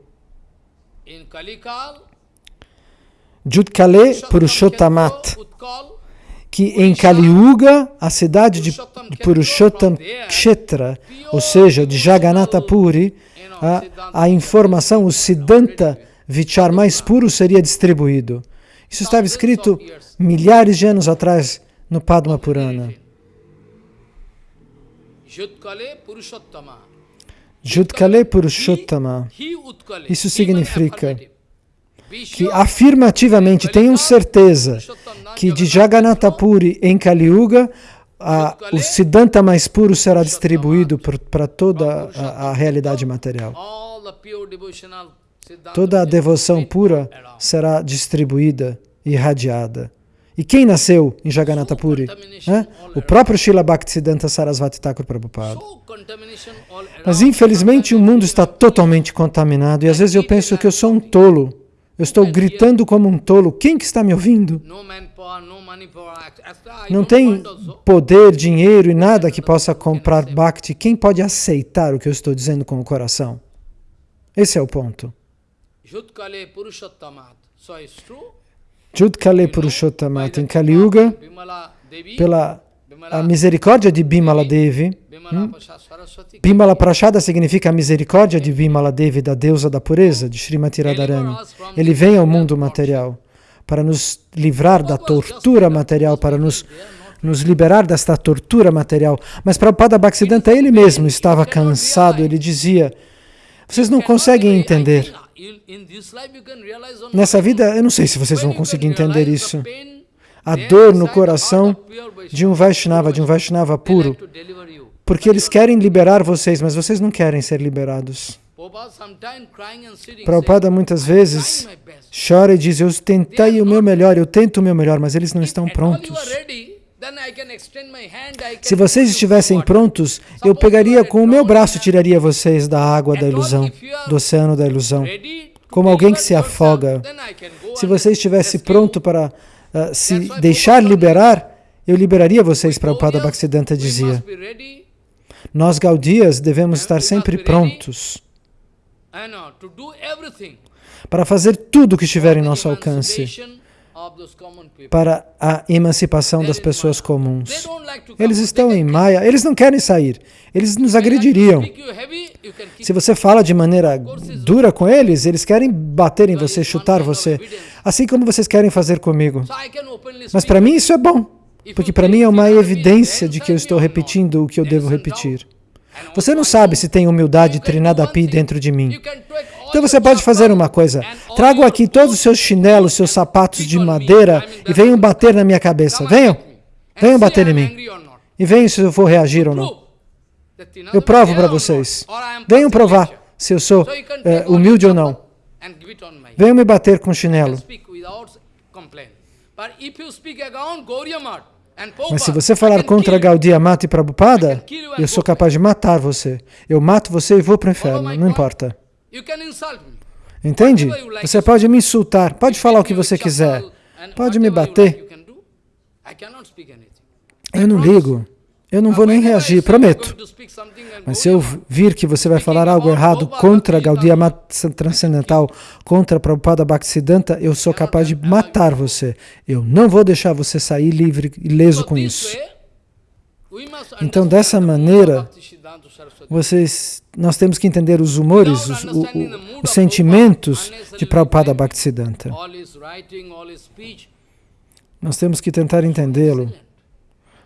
Judkale Purushottamat, que em Kali Yuga, a cidade de Purushottam Kshetra, ou seja, de Jagannatha Puri, a, a informação, o Siddhanta Vichar mais puro seria distribuído. Isso estava escrito milhares de anos atrás no Padma Purana. Judkale Purushottama. Isso significa que afirmativamente tenham certeza que de Jagannatha Puri em Kali Yuga, a, o Siddhanta mais puro será distribuído para toda a, a realidade material. Toda a devoção pura será distribuída, irradiada. E quem nasceu em Jagannatha Puri? O próprio Srila Bhaktisiddhanta Sarasvati Thakur Prabhupada. Mas infelizmente o mundo está totalmente contaminado e às vezes eu penso que eu sou um tolo. Eu estou gritando como um tolo. Quem que está me ouvindo? Não tem poder, dinheiro e nada que possa comprar Bhakti. Quem pode aceitar o que eu estou dizendo com o coração? Esse é o ponto. Judkale Purushottamat, em Kali Yuga, pela a misericórdia de Bimala Devi. Hum? Bimala Prashada significa a misericórdia de Bimala Devi, da deusa da pureza, de Srimati Radharani. Ele vem ao mundo material para nos livrar da tortura material, para nos, nos liberar desta tortura material. Mas Prabhupada Bhaktisiddhanta, ele mesmo estava cansado, ele dizia, vocês não conseguem entender. Nessa vida, eu não sei se vocês vão conseguir entender isso. A dor no coração de um Vaishnava, de um Vaishnava puro. Porque eles querem liberar vocês, mas vocês não querem ser liberados. Prabhupada muitas vezes chora e diz, eu tentei o meu melhor, eu tento o meu melhor, mas eles não estão prontos. Se vocês estivessem prontos, eu pegaria com o meu braço e tiraria vocês da água da ilusão, do oceano da ilusão, como alguém que se afoga. Se você estivesse pronto para uh, se deixar liberar, eu liberaria vocês, para o Pada Bhaktisiddhanta dizia. Nós, Gaudias, devemos estar sempre prontos para fazer tudo o que estiver em nosso alcance para a emancipação das pessoas comuns. Eles estão em Maya, eles não querem sair, eles nos agrediriam. Se você fala de maneira dura com eles, eles querem bater em você, chutar você, assim como vocês querem fazer comigo. Mas para mim isso é bom, porque para mim é uma evidência de que eu estou repetindo o que eu devo repetir. Você não sabe se tem humildade Trinadapi dentro de mim. Então você pode fazer uma coisa. Trago aqui todos os seus chinelos, seus sapatos de madeira e venham bater na minha cabeça. Venham. Venham bater em mim. E venham se eu for reagir ou não. Eu provo para vocês. Venham provar se eu sou é, humilde ou não. Venham me bater com chinelo. Mas se você falar contra Gaudiya Mata e Prabhupada, eu sou capaz de matar você. Eu mato você e vou para o inferno, não importa. Entende? Você pode me insultar, pode falar o que você quiser, pode me bater. Eu não ligo, eu não vou nem reagir, prometo. Mas se eu vir que você vai falar algo errado contra Gaudiya Transcendental, contra Prabhupada Bhaktisiddhanta, eu sou capaz de matar você. Eu não vou deixar você sair livre, ileso com isso. Então, dessa maneira, vocês, nós temos que entender os humores, os, o, o, os sentimentos de Prabhupada Bhaktisiddhanta. Nós temos que tentar entendê-lo.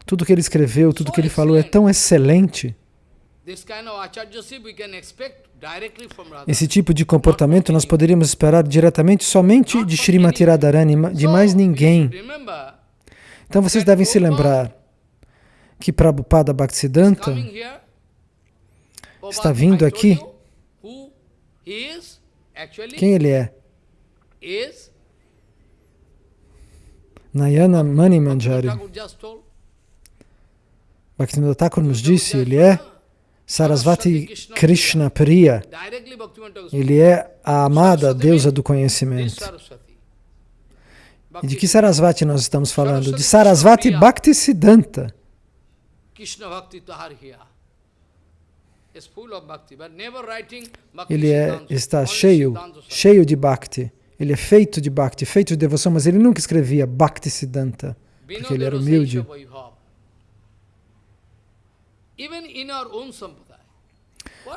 Tudo que ele escreveu, tudo que ele falou é tão excelente. Esse tipo de comportamento nós poderíamos esperar diretamente somente de Srimati Radharani, de mais ninguém. Então vocês devem se lembrar que Prabhupada Bhaktisiddhanta está vindo aqui. Quem ele é? Nayana Mani Manjari. Bhaktivinoda Thakur nos disse, ele é Sarasvati Krishna Priya. Ele é a amada deusa do conhecimento. E de que Sarasvati nós estamos falando? De Sarasvati Bhaktisiddhanta. Ele é, está cheio, cheio de Bhakti. Ele é feito de Bhakti, feito de devoção, mas ele nunca escrevia Bhakti Siddhanta, porque ele era humilde.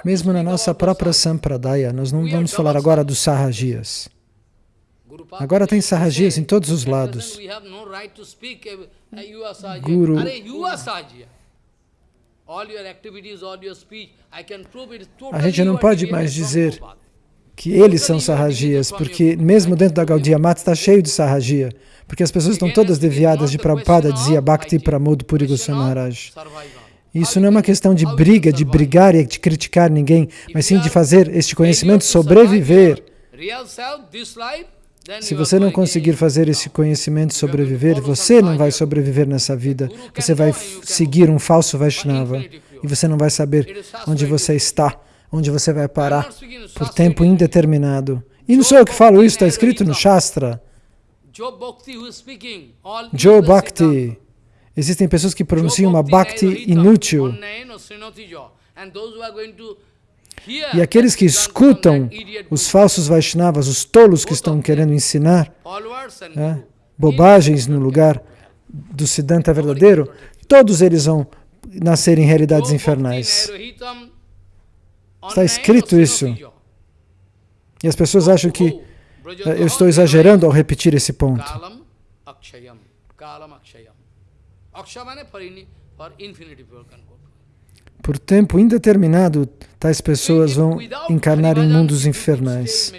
Mesmo na nossa própria Sampradaya, nós não vamos falar agora dos Sahajias. Agora tem Sahajias em todos os lados. Guru, a gente não pode mais dizer que eles são sarrajias, porque mesmo dentro da Gaudiya Mata está cheio de sarrajia, porque as pessoas estão todas deviadas de Prabhupada, dizia Bhakti Pramod Puri Goswami Maharaj. Isso não é uma questão de briga, de brigar e de criticar ninguém, mas sim de fazer este conhecimento sobreviver. Se você não conseguir fazer esse conhecimento sobreviver, você não vai sobreviver nessa vida. Você vai seguir um falso Vaishnava e você não vai saber onde você está, onde você vai parar por tempo indeterminado. E não sou eu que falo isso, está escrito no Shastra. Joe Bhakti Existem pessoas que pronunciam uma bhakti inútil. E aqueles que escutam os falsos Vaishnavas, os tolos que estão querendo ensinar é, bobagens no lugar do Siddhanta verdadeiro, todos eles vão nascer em realidades infernais. Está escrito isso. E as pessoas acham que é, eu estou exagerando ao repetir esse ponto. Por tempo indeterminado, tais pessoas vão encarnar em mundos infernais.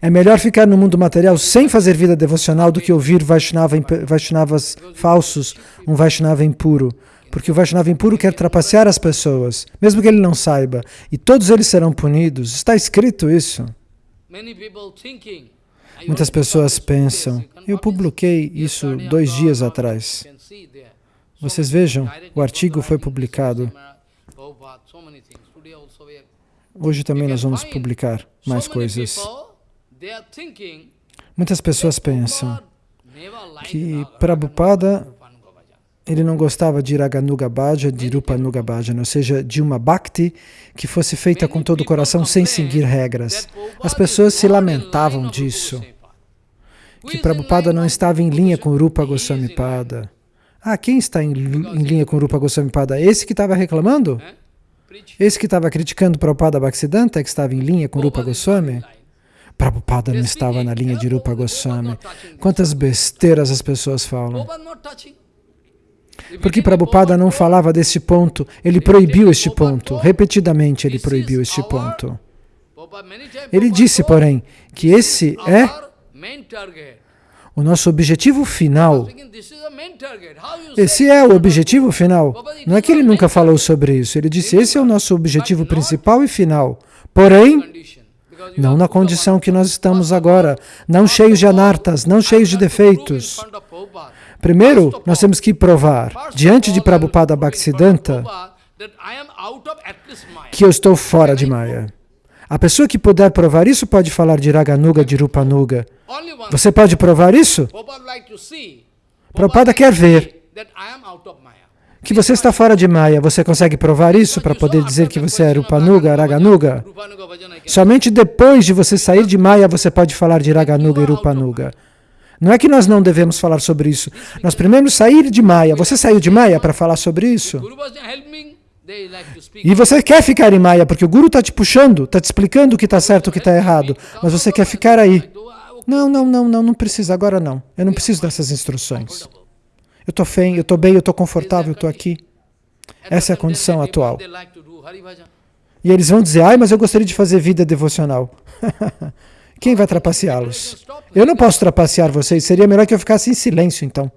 É melhor ficar no mundo material sem fazer vida devocional do que ouvir Vaishnava, Vaishnavas falsos, um Vaishnava impuro. Porque o Vaishnava impuro quer trapacear as pessoas, mesmo que ele não saiba. E todos eles serão punidos. Está escrito isso. Muitas pessoas pensam, eu publiquei isso dois dias atrás. Vocês vejam, o artigo foi publicado. Hoje também nós vamos publicar mais coisas. Muitas pessoas pensam que Prabhupada ele não gostava de Raganuga Bhaja, de Rupanuga Bhaja, ou seja, de uma bhakti que fosse feita com todo o coração sem seguir regras. As pessoas se lamentavam disso, que Prabhupada não estava em linha com Rupa Goswami Pada. Ah, quem está em, em linha com Rupa Goswami Pada? Esse que estava reclamando? Esse que estava criticando Prabhupada Bhaktisiddhanta, que estava em linha com Rupa Goswami? Prabhupada não estava na linha de Rupa Goswami. Quantas besteiras as pessoas falam. Porque Prabhupada não falava desse ponto, ele proibiu este ponto, repetidamente ele proibiu este ponto. Ele disse, porém, que esse é o nosso objetivo final. Esse é o objetivo final. Não é que ele nunca falou sobre isso, ele disse, esse é o nosso objetivo principal e final. Porém, não na condição que nós estamos agora, não cheios de anartas, não cheios de defeitos. Primeiro, nós temos que provar, diante de Prabhupada Bhaktisiddhanta, que eu estou fora de Maya. A pessoa que puder provar isso pode falar de Raganuga, de Rupanuga. Você pode provar isso? Prabhupada quer ver que você está fora de Maya. Você consegue provar isso para poder dizer que você é Rupanuga, Raganuga? Somente depois de você sair de Maya você pode falar de Raganuga e Rupanuga. Não é que nós não devemos falar sobre isso. Nós primeiro sair de Maya. Você saiu de Maya para falar sobre isso? E você quer ficar em Maya, porque o Guru está te puxando, está te explicando o que está certo e o que está errado, mas você quer ficar aí. Não, não, não, não, não precisa, agora não. Eu não preciso dessas instruções. Eu estou bem, eu estou bem, eu estou confortável, eu estou aqui. Essa é a condição atual. E eles vão dizer, ai, mas eu gostaria de fazer vida devocional. Quem vai trapaceá-los? Eu não posso trapacear vocês, seria melhor que eu ficasse em silêncio então.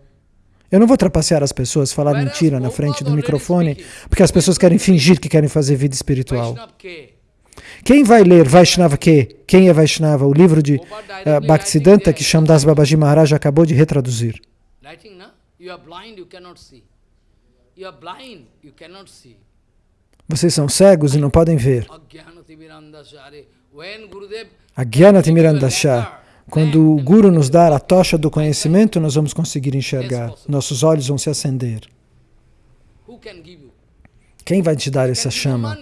Eu não vou trapacear as pessoas, falar mentira na frente do microfone, porque as pessoas querem fingir que querem fazer vida espiritual. Quem vai ler Vaishnava que? Quem é Vaishnava? O livro de uh, Bhaktisiddhanta que Shamdas Babaji Maharaj acabou de retraduzir. Vocês são cegos e não podem ver. Agyana Timirandasha. Quando o Guru nos dar a tocha do conhecimento, nós vamos conseguir enxergar. Nossos olhos vão se acender. Quem vai te dar essa chama?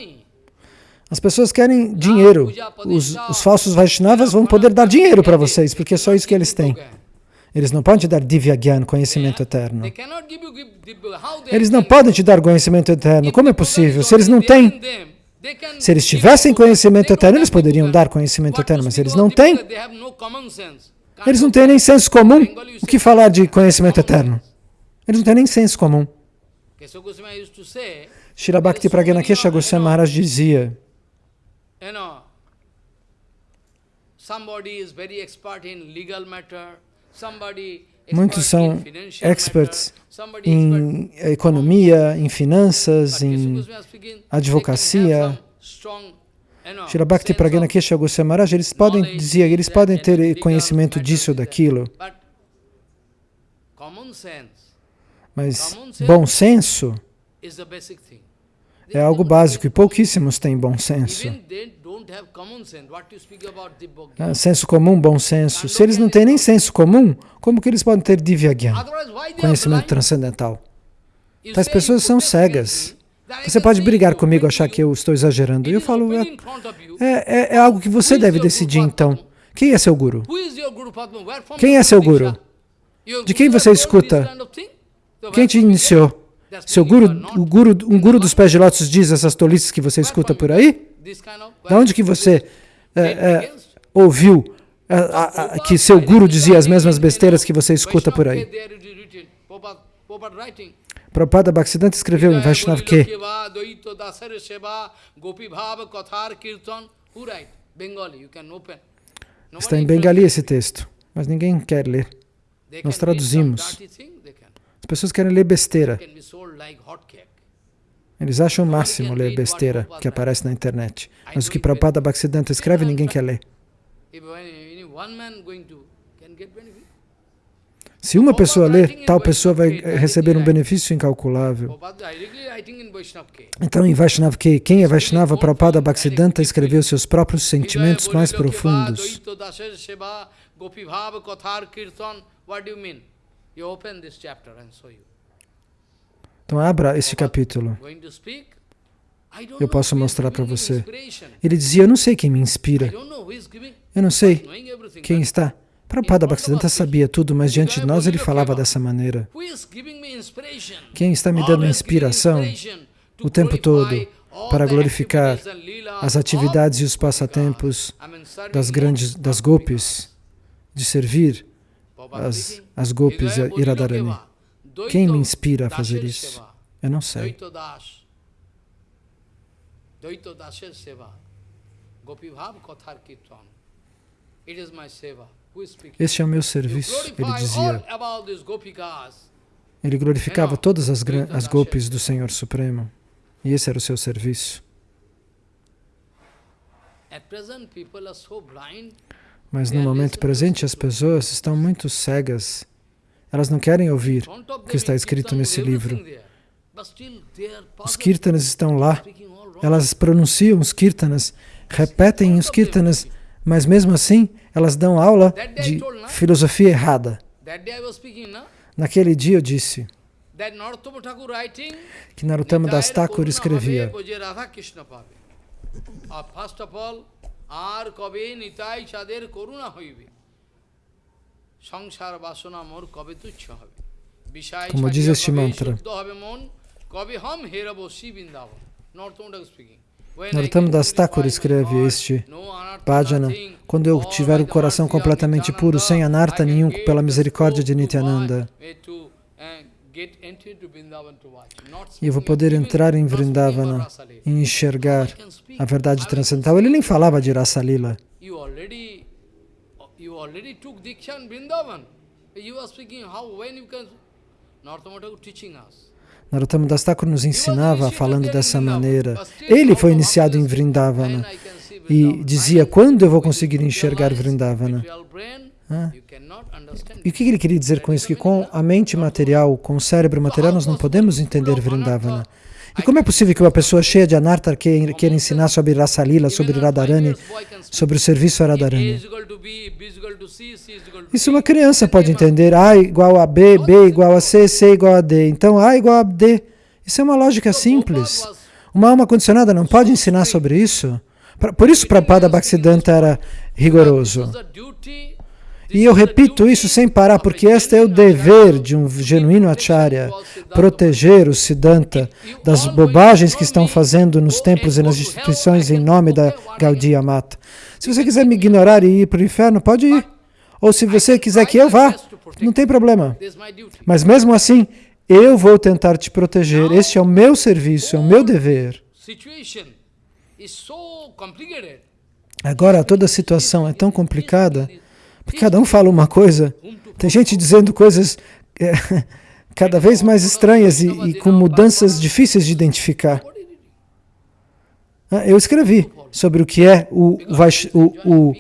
As pessoas querem dinheiro. Os, os falsos Vaishnavas vão poder dar dinheiro para vocês, porque é só isso que eles têm. Eles não podem te dar Divya Gyan, conhecimento eterno. Eles não podem te dar conhecimento eterno. Como é possível? Se eles não têm, se eles tivessem conhecimento eterno, eles poderiam dar conhecimento eterno, mas eles não têm. Eles não têm nem senso comum. O que falar de conhecimento eterno? Eles não têm nem senso comum. Shira Bhakti Pragyana Kesha Goswami Maharaj dizia Muitos são experts em economia, em finanças, em advocacia. Shri Bhakti Pragana Kesha Goswami Maharaj, eles podem dizer, eles podem ter conhecimento disso ou daquilo. Mas bom senso é algo básico e pouquíssimos têm bom senso. Ah, senso comum, bom senso. Se eles não têm nem senso comum, como que eles podem ter Divyagyan, conhecimento transcendental? As pessoas são cegas. Você pode brigar comigo, achar que eu estou exagerando. E eu falo, é, é, é, algo que você deve decidir então. Quem é seu guru? Quem é seu guru? De quem você escuta? Quem te iniciou? Seu guru, o guru, um guru dos pés de lótus diz essas tolices que você escuta por aí? Da onde que você é, é, ouviu a, a, que seu guru dizia as mesmas besteiras que você escuta por aí? Prabhupada Bhaktisiddhanta escreveu em Vaishnav que Está em Bengali esse texto, mas ninguém quer ler. Nós traduzimos. As pessoas querem ler besteira. Eles acham o máximo ler besteira que aparece na internet. Mas o que Prabhupada Bhaktisiddhanta escreve, ninguém quer ler. Se uma pessoa ler, tal pessoa vai receber um benefício incalculável. Então, em Vaishnav Ke, quem é Vaishnava? Prabhupada Bhaktisiddhanta escreveu seus próprios sentimentos mais profundos. Então, abra este capítulo. Eu posso mostrar para você. Ele dizia, eu não sei quem me inspira. Eu não sei quem está. Prabhupada Bhaktisiddhanta sabia tudo, mas diante de nós ele falava dessa maneira. Quem está me dando inspiração o tempo todo para glorificar as atividades e os passatempos das grandes, das golpes, de servir as, as golpes e Radharani? Quem me inspira a fazer isso? Eu não sei. Este é o meu serviço, ele dizia. Ele glorificava todas as, as golpes do Senhor Supremo. E esse era o seu serviço. Mas no momento presente as pessoas estão muito cegas. Elas não querem ouvir o que está escrito nesse livro. Os kirtanas estão lá. Elas pronunciam os kirtanas, repetem os kirtanas, mas mesmo assim elas dão aula de filosofia errada. Naquele dia eu disse que Narottama Das Thakur escrevia como diz este mantra. Narottam Das Thakur escreve este bhajana, quando eu tiver o coração completamente puro, sem anarta nenhum, pela misericórdia de Nityananda, e eu vou poder entrar em Vrindavana e enxergar a verdade transcendental. Ele nem falava de Rasa Lila. Narottama Das Thakur nos ensinava falando dessa maneira. Ele foi iniciado em Vrindavana e dizia, quando eu vou conseguir enxergar Vrindavana? Ah. E o que ele queria dizer com isso? Que com a mente material, com o cérebro material, nós não podemos entender Vrindavana. E como é possível que uma pessoa cheia de anarta queira ensinar sobre Rasalila, sobre Radharani, sobre o serviço a Radharani? Isso uma criança pode entender. A igual a B, B igual a C, C igual a D. Então A igual a D. Isso é uma lógica simples. Uma alma condicionada não pode ensinar sobre isso. Por isso Prabhupada Bhaktisiddhanta era rigoroso. E eu repito isso sem parar, porque este é o dever de um genuíno acharya, proteger o Siddhanta das bobagens que estão fazendo nos templos e nas instituições em nome da Gaudiya Mata. Se você quiser me ignorar e ir para o inferno, pode ir. Ou se você quiser que eu vá, não tem problema. Mas mesmo assim, eu vou tentar te proteger. Este é o meu serviço, é o meu dever. Agora toda a situação é tão complicada, porque cada um fala uma coisa. Tem gente dizendo coisas é, cada vez mais estranhas e, e com mudanças difíceis de identificar. Ah, eu escrevi sobre o que é o, o, o,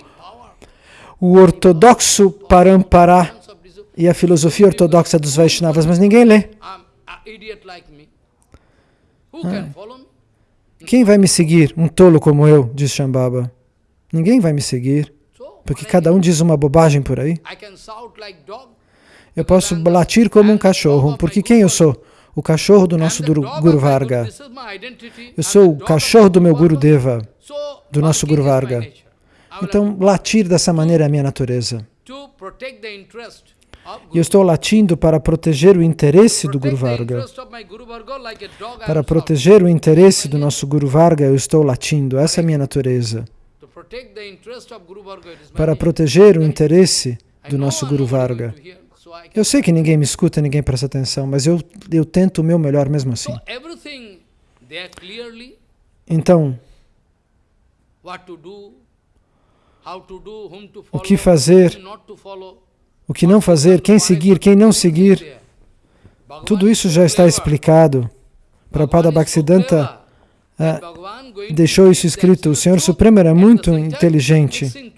o ortodoxo Parampara e a filosofia ortodoxa dos Vaishnavas, mas ninguém lê. Ah. Quem vai me seguir? Um tolo como eu, diz Shambhava. Ninguém vai me seguir, porque cada um diz uma bobagem por aí. Eu posso latir como um cachorro, porque quem eu sou? O cachorro do nosso Guru Varga. Eu sou o cachorro do meu Guru Deva, do nosso Guru Varga. Então, latir dessa maneira é a minha natureza. E eu estou latindo para proteger o interesse do Guru Varga. Para proteger o interesse do nosso Guru Varga, eu estou latindo. Essa é a minha natureza. Para proteger o interesse do nosso Guru Varga. Eu sei que ninguém me escuta, ninguém presta atenção, mas eu, eu tento o meu melhor mesmo assim. Então, o que fazer, o que não fazer, quem seguir, quem não seguir, tudo isso já está explicado. Prabhupada Bhaktisiddhanta ah, deixou isso escrito. O Senhor Supremo era muito inteligente.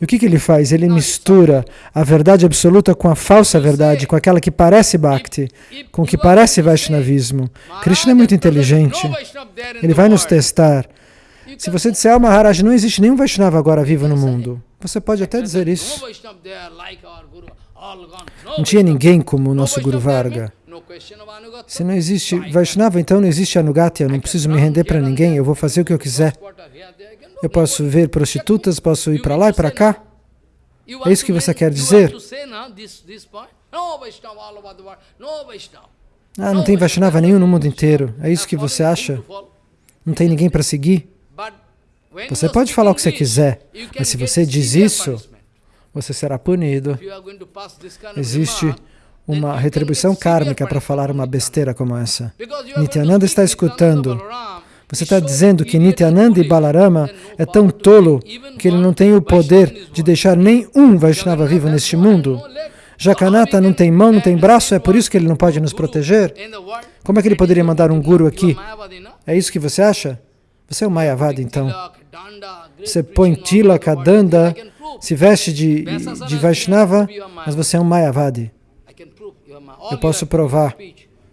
E o que, que ele faz? Ele mistura a verdade absoluta com a falsa verdade, com aquela que parece Bhakti, com o que parece Vaishnavismo. Krishna é muito inteligente. Ele vai nos testar. Se você disser, ah, Maharaj, não existe nenhum Vaishnava agora vivo no mundo, você pode até dizer isso. Não tinha ninguém como o nosso Guru Varga. Se não existe Vaishnava, então não existe Anugati, eu não preciso me render para ninguém, eu vou fazer o que eu quiser. Eu posso ver prostitutas, posso ir para lá e para cá. É isso que você quer dizer? Ah, não tem Vaishnava nenhum no mundo inteiro. É isso que você acha? Não tem ninguém para seguir? Você pode falar o que você quiser, mas se você diz isso, você será punido. Existe uma retribuição kármica para falar uma besteira como essa. Nityananda está escutando. Você está dizendo que Nityananda e Balarama é tão tolo que ele não tem o poder de deixar nem um Vaishnava vivo neste mundo? Jakanata não tem mão, não tem braço, é por isso que ele não pode nos proteger? Como é que ele poderia mandar um guru aqui? É isso que você acha? Você é um Mayavada, então. Você põe tilaka, danda, se veste de, de Vaishnava, mas você é um Mayavadi. Eu posso provar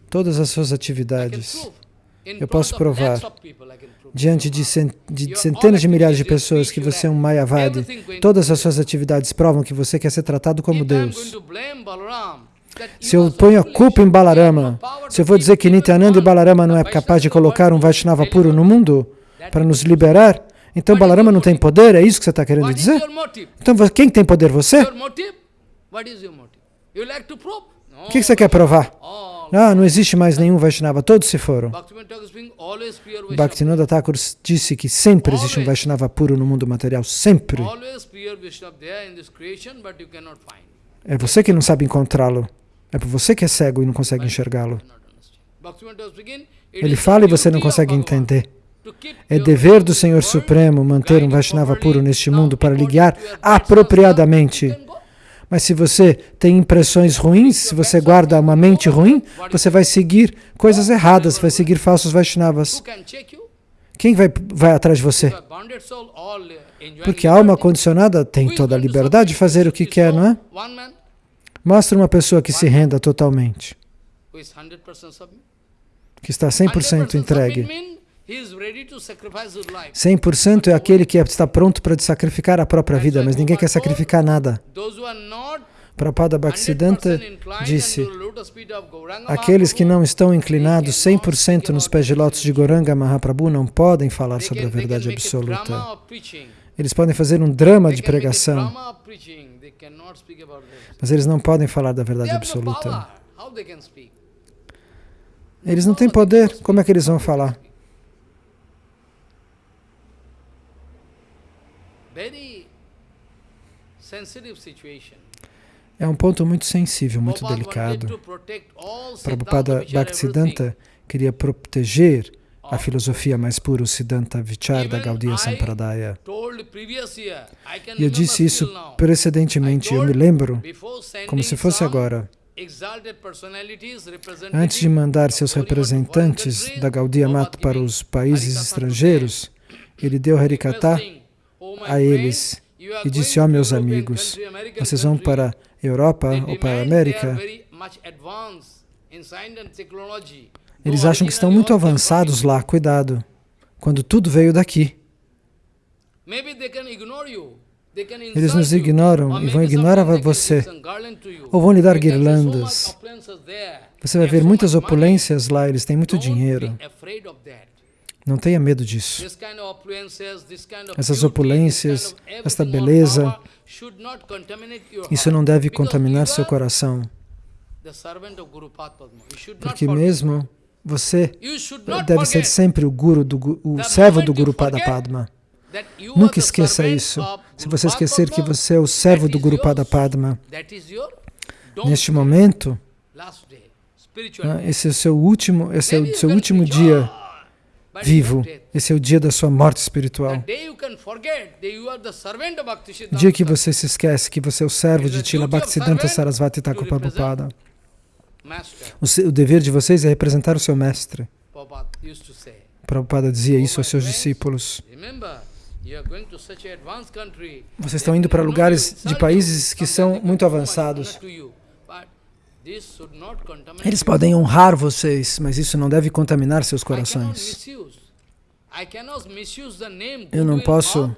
todas as suas atividades. Eu posso provar diante de, centenas de milhares de pessoas que você é um Mayavadi. Todas as suas atividades provam que você quer ser tratado como Deus. Se eu ponho a culpa em Balarama, se eu vou dizer que Nityananda e Balarama não é capaz de colocar um Vaishnava puro no mundo para nos liberar, então Balarama não tem poder? É isso que você está querendo dizer? Então quem tem poder? Você? O que você quer provar? Ah, não existe mais nenhum Vaishnava, todos se foram. Bhaktivinoda Thakur disse que sempre existe um Vaishnava puro no mundo material, sempre. É você que não sabe encontrá-lo. É você que é cego e não consegue enxergá-lo. Ele fala e você não consegue entender. É dever do Senhor Supremo manter um Vaishnava puro neste mundo para lhe guiar apropriadamente. Mas se você tem impressões ruins, se você guarda uma mente ruim, você vai seguir coisas erradas, vai seguir falsos Vaishnavas. Quem vai, vai atrás de você? Porque a alma condicionada tem toda a liberdade de fazer o que quer, não é? Mostra uma pessoa que se renda totalmente, que está 100% entregue. 100% é aquele que está pronto para sacrificar a própria vida, mas ninguém quer sacrificar nada. Prabhupada Bhaktisiddhanta disse, aqueles que não estão inclinados 100% nos pés de lótus de Goranga Mahaprabhu não podem falar sobre a verdade absoluta. Eles podem fazer um drama de pregação, mas eles não podem falar da verdade absoluta. Eles não têm poder, como é que eles vão falar? É um ponto muito sensível, muito delicado. Prabhupada Bhaktisiddhanta queria proteger a filosofia mais pura, o Siddhanta Vichar da Gaudiya Sampradaya. E eu disse isso precedentemente, eu me lembro, como se fosse agora. Antes de mandar seus representantes da Gaudiya Mat para os países estrangeiros, ele deu Harikata a eles e disse, ó oh, meus amigos, vocês vão para Europa ou para a América, eles acham que estão muito avançados lá, cuidado, quando tudo veio daqui. Eles nos ignoram e vão ignorar você, ou vão lhe dar guirlandas. Você vai ver muitas opulências lá, eles têm muito dinheiro. Não tenha medo disso. Essas opulências, esta beleza, isso não deve contaminar seu coração. Porque mesmo você deve ser sempre o guru, do, o servo do Guru Pada Padma. Nunca esqueça isso. Se você esquecer que você é o servo do Guru Pada Padma, neste momento, né, esse é o seu último, esse é o seu último dia vivo. Esse é o dia da sua morte espiritual. O dia que você se esquece que você é o servo de Tila Bhaktisiddhanta Sarasvati Thakur Prabhupada. O, o dever de vocês é representar o seu mestre. Prabhupada dizia isso aos seus discípulos. Vocês estão indo para lugares de países que são muito avançados. Eles podem honrar vocês, mas isso não deve contaminar seus corações. Eu não posso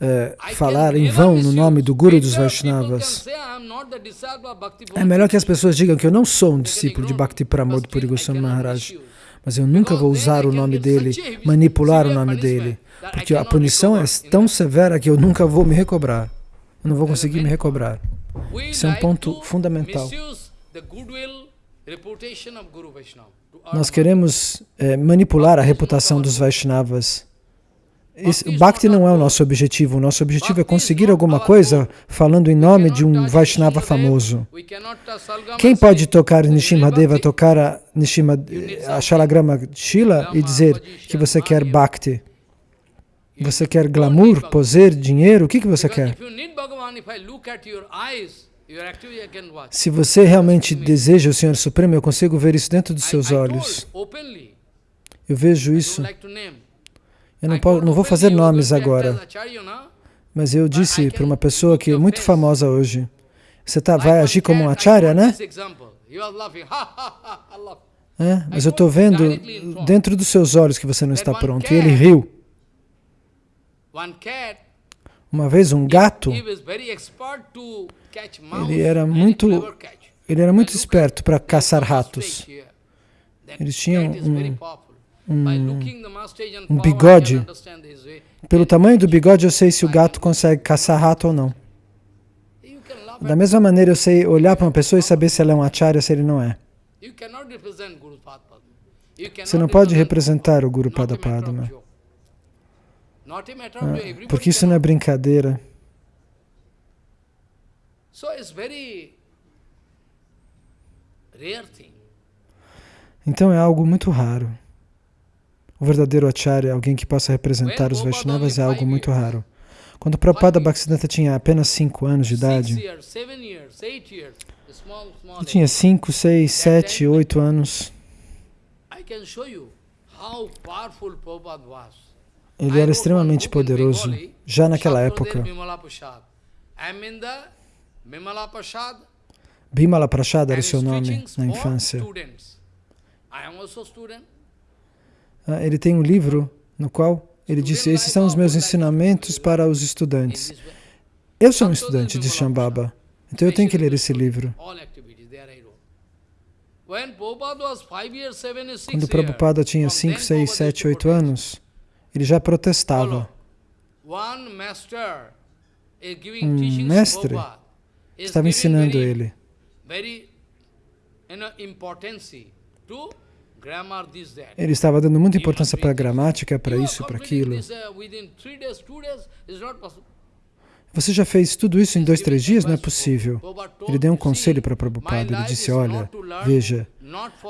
é, falar em vão no nome do Guru dos Vaishnavas. É melhor que as pessoas digam que eu não sou um discípulo de Bhakti Pramod Puri Goswami Maharaj, mas eu nunca vou usar o nome dele, manipular o nome dele, porque a punição é tão severa que eu nunca vou me recobrar. Eu não vou conseguir me recobrar. Isso é um ponto fundamental. Nós queremos é, manipular a reputação dos Vaishnavas. Bhakti não é o nosso objetivo. O nosso objetivo é conseguir alguma coisa falando em nome de um Vaishnava famoso. Quem pode tocar Nishimadeva, tocar a, Nishima, a Shalagrama Shila e dizer que você quer Bhakti? Você quer glamour, poder, dinheiro? O que, que você quer? Se você realmente deseja o Senhor Supremo, eu consigo ver isso dentro dos seus olhos. Eu vejo isso. Eu não, posso, não vou fazer nomes agora, mas eu disse para uma pessoa que é muito famosa hoje, você tá, vai agir como um acharya, né? É, mas eu estou vendo dentro dos seus olhos que você não está pronto. E ele riu. Uma vez um gato, ele era muito, ele era muito esperto para caçar ratos. Eles tinham um, um, um bigode. Pelo tamanho do bigode eu sei se o gato consegue caçar rato ou não. Da mesma maneira eu sei olhar para uma pessoa e saber se ela é um acharya ou se ele não é. Você não pode representar o Guru Pada Padma. Ah, porque isso não é brincadeira. Então é algo muito raro. O verdadeiro acharya, alguém que possa representar os Vaishnavas, é algo muito raro. Quando Prabhupada Bhaktisiddhanta tinha apenas 5 anos de idade, ele tinha 5, 6, 7, 8 anos. Ele era extremamente poderoso já naquela época. Bimala Prashad era seu nome na infância. Ah, ele tem um livro no qual ele disse, esses são os meus ensinamentos para os estudantes. Eu sou um estudante de Shambhava, então eu tenho que ler esse livro. Quando Prabhupada tinha 5, 6, 7, 8 anos, ele já protestava. Um mestre estava ensinando ele. Ele estava dando muita importância para a gramática, para isso, para aquilo. Você já fez tudo isso em dois, três dias? Não é possível. Ele deu um conselho para Prabhupada. Ele disse, olha, veja,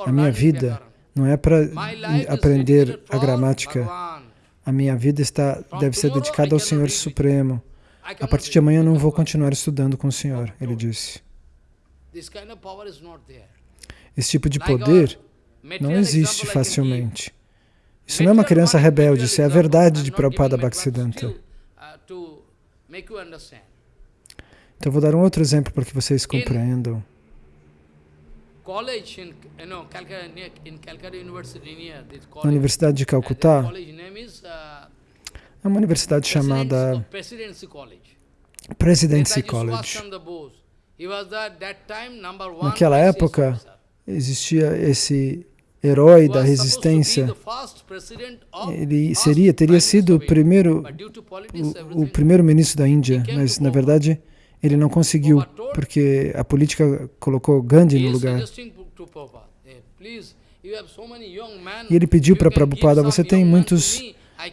a minha vida não é para aprender a gramática. A minha vida está, deve ser dedicada ao Senhor Supremo. A partir de amanhã eu não vou continuar estudando com o Senhor, ele disse. Esse tipo de poder não existe facilmente. Isso não é uma criança rebelde, isso é a verdade de Prabhupada Bhaktisiddhanta. Então vou dar um outro exemplo para que vocês compreendam. Na Universidade de Calcutá, uh, é uma universidade chamada Presidency College. Naquela época, existia esse herói da resistência. Ele seria, teria sido o primeiro, o, o primeiro ministro da Índia, mas na verdade ele não conseguiu, porque a política colocou Gandhi no lugar. E ele pediu para Prabhupada, você tem muitos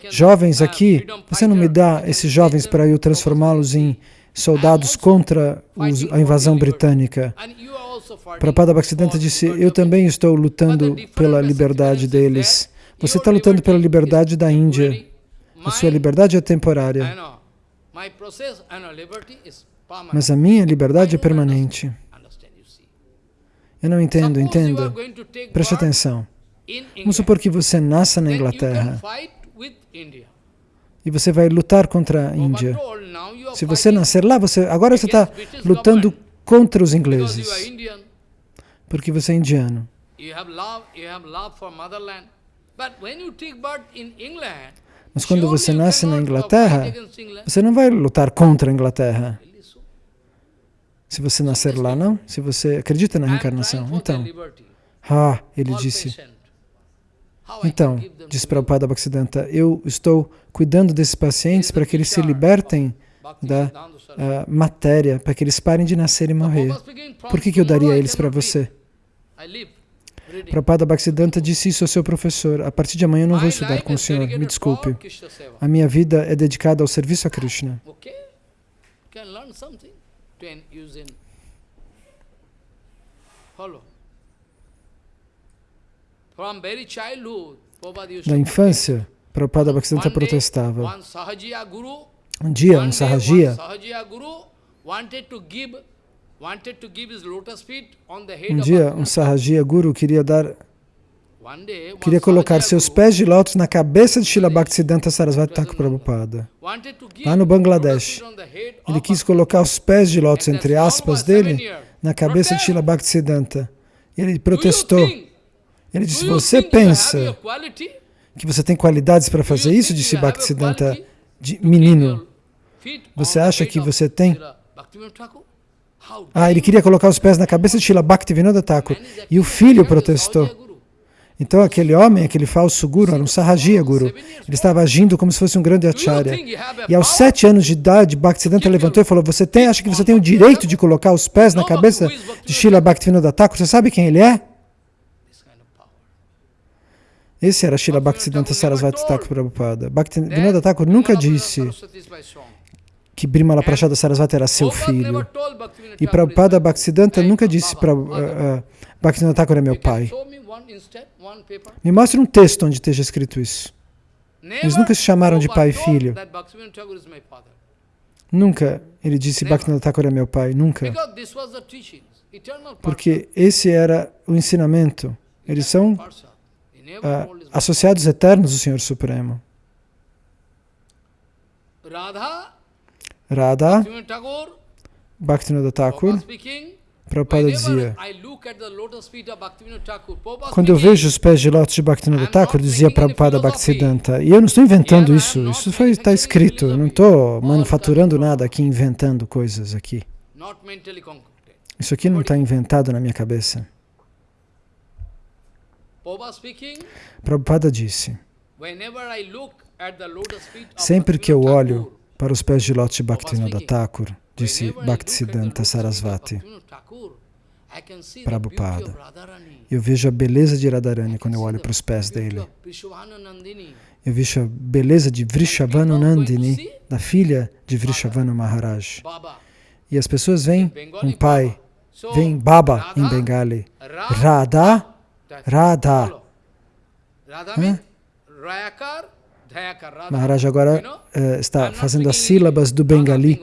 jovens aqui, você não me dá esses jovens para eu transformá-los em soldados contra os, a invasão britânica? Prabhupada Bhaktisiddhanta disse, eu também estou lutando pela liberdade deles. Você está lutando pela liberdade da Índia. A sua liberdade é temporária. Mas a minha liberdade é permanente. Eu não entendo, entenda. Preste atenção. Vamos supor que você nasça na Inglaterra e você vai lutar contra a Índia. Se você nascer lá, você agora você está lutando contra os ingleses, porque você é indiano. Mas quando você nasce na Inglaterra, você não vai lutar contra a Inglaterra. Se você nascer lá, não? Se você acredita na reencarnação. Então, ah, ele disse, então, diz Prabhupada Bhaktisiddhanta, eu estou cuidando desses pacientes para que eles se libertem da uh, matéria, para que eles parem de nascer e morrer. Por que, que eu daria eles para você? Prabhupada Bhaktisiddhanta disse isso ao seu professor, a partir de amanhã eu não vou estudar com o senhor, me desculpe. A minha vida é dedicada ao serviço a Krishna. Da infância, Prabhupada Bhaktisiddhanta protestava. Um dia, um Sahajiya, um dia, um Sahajiya Guru queria dar, queria colocar seus pés de lótus na cabeça de Srila Bhaktisiddhanta Sarasvati Thakur Prabhupada. Lá no Bangladesh, ele quis colocar os pés de lótus, entre aspas, dele, na cabeça de Srila Bhaktisiddhanta. Ele protestou. Ele disse, você pensa que você tem qualidades para fazer isso? Disse Bhaktisiddhanta, de menino. Você acha que você tem? Ah, ele queria colocar os pés na cabeça de Srila Bhaktivinoda Thakur. E o filho protestou. Então aquele homem, aquele falso guru, era um Sahajiya guru. Ele estava agindo como se fosse um grande acharya. E aos sete anos de idade, Bhaktisiddhanta levantou e falou, você tem, acha que você tem o direito de colocar os pés na cabeça de Srila Bhaktivinoda Thakur? Você sabe quem ele é? Esse era Srila Bhaktisiddhanta Sarasvati Thakur Prabhupada. Bhaktivinoda Thakur nunca disse que Brimala Prashada Sarasvati era seu filho. E Prabhupada Bhaktisiddhanta nunca disse para uh, uh, Thakur é meu pai. Me mostre um texto onde esteja escrito isso. Eles nunca se chamaram de pai e filho. Nunca. Ele disse Bhaktivinoda Thakur é meu pai, nunca. Porque esse era o ensinamento. Eles são uh, associados eternos do Senhor Supremo. Radha, Bhaktivinoda Thakur, Prabhupada dizia, quando eu vejo os pés de lótus de Bhaktivinoda Thakur, dizia Prabhupada Bhaktisiddhanta, e eu não estou inventando isso, isso está escrito, eu não estou manufaturando nada aqui, inventando coisas aqui. Isso aqui não está inventado na minha cabeça. Prabhupada disse, sempre que eu olho para os pés de lótus de Bhaktivinoda Thakur, disse Bhaktisiddhanta Sarasvati, Prabhupada, eu vejo a beleza de Radharani quando eu olho para os pés dele. Eu vejo a beleza de Vrishabhanu Nandini, da filha de Vrishabhanu Maharaj. E as pessoas veem um pai, veem Baba em Bengali, Radha Radha. Hã? Maharaj agora uh, está fazendo as sílabas do Bengali.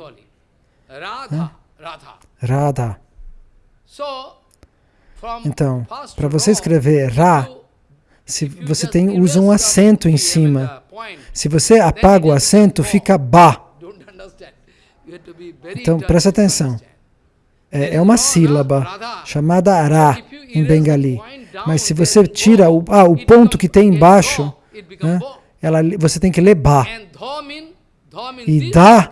Radha. Então, para você escrever Ra, se você tem, usa um acento em cima. Se você apaga o acento, fica Ba. Então, presta atenção. É, é uma sílaba chamada Ra em Bengali. Mas se você tira o, ah, o ponto que tem embaixo, né, ela, você tem que ler Ba. E Da,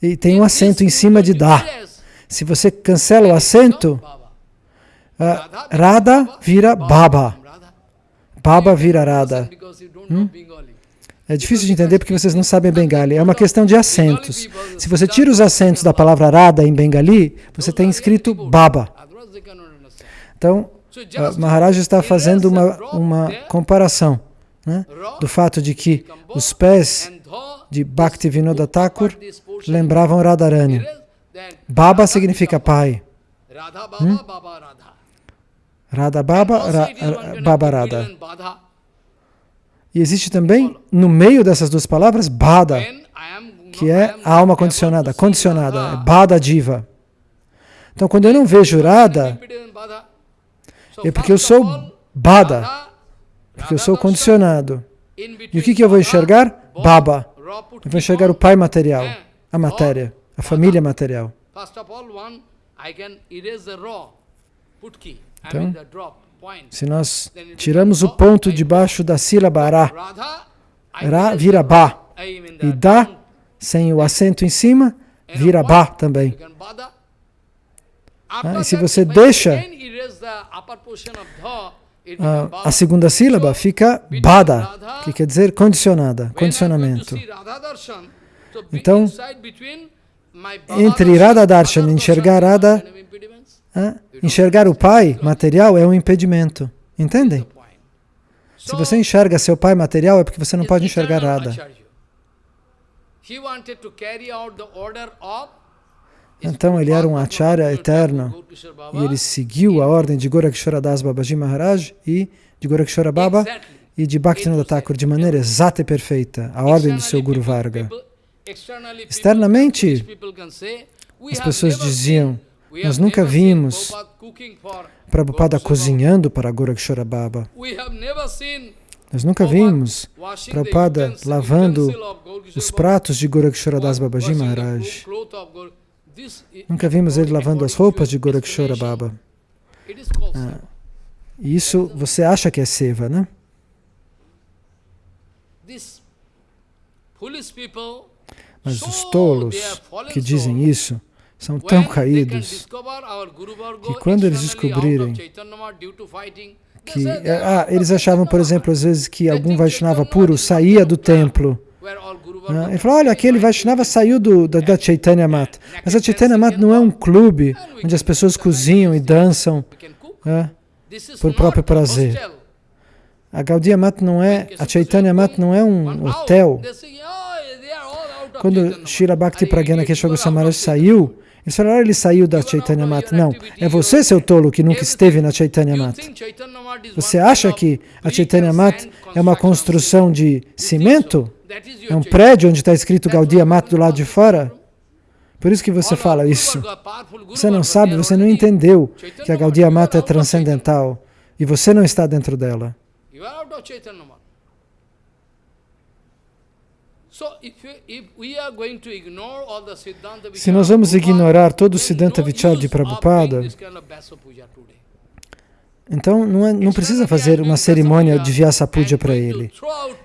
e tem um acento em cima de Da. Se você cancela o acento, uh, Radha vira Baba. Baba vira Radha. Hum? É difícil de entender porque vocês não sabem Bengali. É uma questão de acentos. Se você tira os acentos da palavra Radha em Bengali, você tem escrito Baba. Então, uh, Maharaj está fazendo uma, uma comparação né, do fato de que os pés de Bhaktivinoda Thakur lembravam Radharani. Baba significa pai. Hum? Radha Baba, Ra, Baba Radha. E existe também, no meio dessas duas palavras, Bada, que é a alma condicionada, condicionada, é Bada Diva. Então, quando eu não vejo Radha, é porque eu sou Bada, porque eu sou condicionado. E o que, que eu vou enxergar? Baba. Eu vou enxergar o pai material, a matéria, a família material. Então, se nós tiramos o ponto debaixo da sílaba Ra, Ra vira Ba. E Da, sem o acento em cima, vira Ba também. Ah, e se você deixa a, a segunda sílaba, fica Bada, que quer dizer condicionada, condicionamento. Então, entre Radha Darshan enxergar Radha, enxergar o pai material é um impedimento. Entendem? Se você enxerga seu pai material, é porque você não pode enxergar Radha. Então ele era um acharya eterno e ele seguiu a ordem de Gorakshara Das Babaji Maharaj e de Gorakshara Baba e de Bhaktivinoda Thakur de maneira exata e perfeita, a ordem do seu Guru Varga. Externamente, as pessoas diziam, nós nunca vimos Prabhupada cozinhando para Gorakshara Baba. Nós nunca vimos Prabhupada lavando os pratos de Gorakshara Das Babaji Maharaj. Nunca vimos ele lavando as roupas de Gorakshara Baba. Ah, isso você acha que é seva, né? Mas os tolos que dizem isso são tão caídos que quando eles descobrirem que... Ah, eles achavam, por exemplo, às vezes que algum Vaishnava puro saía do templo ah, ele falou, olha, aquele Vaishnava saiu do, da, da Chaitanya Mat. Mas a Chaitanya Mat não é um clube onde as pessoas cozinham e dançam é, por próprio prazer. A Gaudiya Mat não é, a Chaitanya Mat não é um hotel. Quando Shira Bhakti Pragyana Keshav Samaraj saiu, eles falaram, ele saiu da Chaitanya Mat. Não, é você, seu tolo, que nunca esteve na Chaitanya Mat. Você acha que a Chaitanya Mat é uma construção de cimento? É um prédio onde está escrito Gaudiya Mat do lado de fora? Por isso que você fala isso. Você não sabe, você não entendeu que a Gaudiya Mata é transcendental e você não está dentro dela. Se nós vamos ignorar todo o Siddhanta Vichar de Prabhupada, então não, é, não precisa fazer uma cerimônia de Vyasa Puja para ele.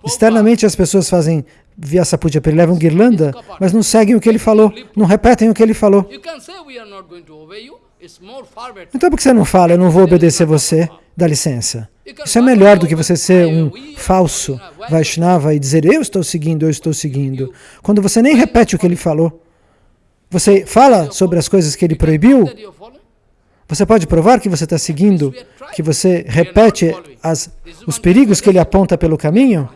Externamente as pessoas fazem Vyasa Puja para ele, levam guirlanda, mas não seguem o que ele falou, não repetem o que ele falou. Então por que você não fala, eu não vou obedecer você? Dá licença. Isso é melhor do que você ser um falso Vaishnava e dizer, eu estou seguindo, eu estou seguindo. Quando você nem repete o que ele falou. Você fala sobre as coisas que ele proibiu, você pode provar que você está seguindo, que você repete as, os perigos que ele aponta pelo caminho?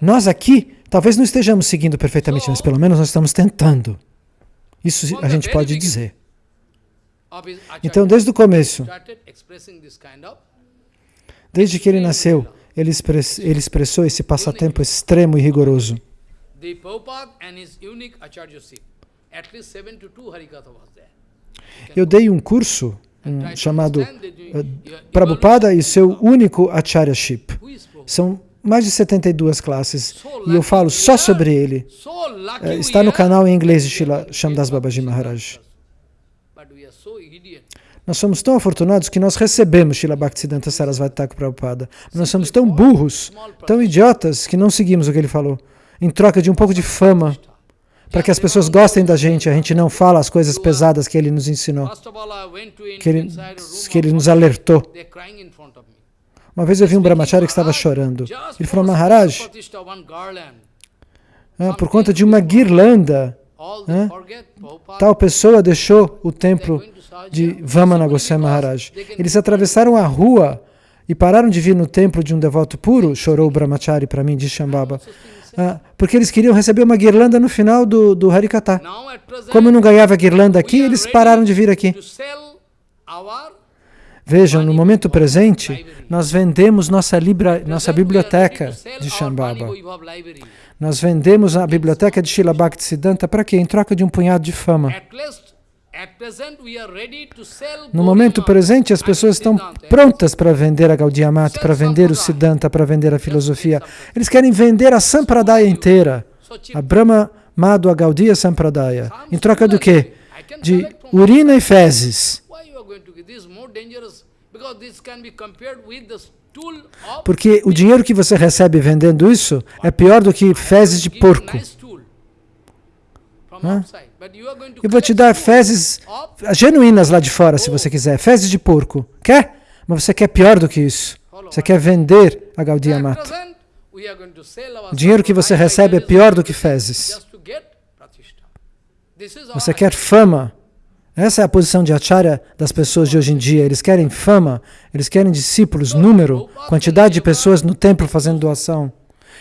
Nós aqui, talvez não estejamos seguindo perfeitamente, mas pelo menos nós estamos tentando. Isso a gente pode dizer. Então, desde o começo, Desde que ele nasceu, ele, express, ele expressou esse passatempo extremo e rigoroso. Eu dei um curso um, chamado uh, Prabhupada e seu único Acharyaship. São mais de 72 classes e eu falo só sobre ele. Uh, está no canal em inglês de Shila Shamdas Babaji Maharaj. Nós somos tão afortunados que nós recebemos Shila Bhaktisiddhanta Sarasvati Thakur Prabhupada. Nós somos tão burros, tão idiotas, que não seguimos o que ele falou. Em troca de um pouco de fama, para que as pessoas gostem da gente, a gente não fala as coisas pesadas que ele nos ensinou, que ele, que ele nos alertou. Uma vez eu vi um brahmachari que estava chorando. Ele falou, Maharaj, ah, por conta de uma guirlanda, ah, tal pessoa deixou o templo de Vamana Goswami Maharaj. Eles atravessaram a rua e pararam de vir no templo de um devoto puro, chorou o brahmachari para mim, disse Shambhava, ah, porque eles queriam receber uma guirlanda no final do, do Harikata. Como não ganhava guirlanda aqui, eles pararam de vir aqui. Vejam, no momento presente, nós vendemos nossa, libra, nossa biblioteca de Shambhava. Nós vendemos a biblioteca de Srila Bhaktisiddhanta para quê? Em troca de um punhado de fama. No momento presente, as pessoas estão prontas para vender a Gaudiya Mata, para vender o Siddhanta, para vender a filosofia. Eles querem vender a Sampradaya inteira, a Brahma Madhva Gaudiya Sampradaya. Em troca do quê? De urina e fezes. Porque o dinheiro que você recebe vendendo isso é pior do que fezes de porco. Eu vou te dar fezes genuínas lá de fora, se você quiser. Fezes de porco. Quer? Mas você quer pior do que isso. Você quer vender a Gaudiya Mata. O dinheiro que você recebe é pior do que fezes. Você quer fama. Essa é a posição de acharya das pessoas de hoje em dia. Eles querem fama, eles querem discípulos, número, quantidade de pessoas no templo fazendo doação.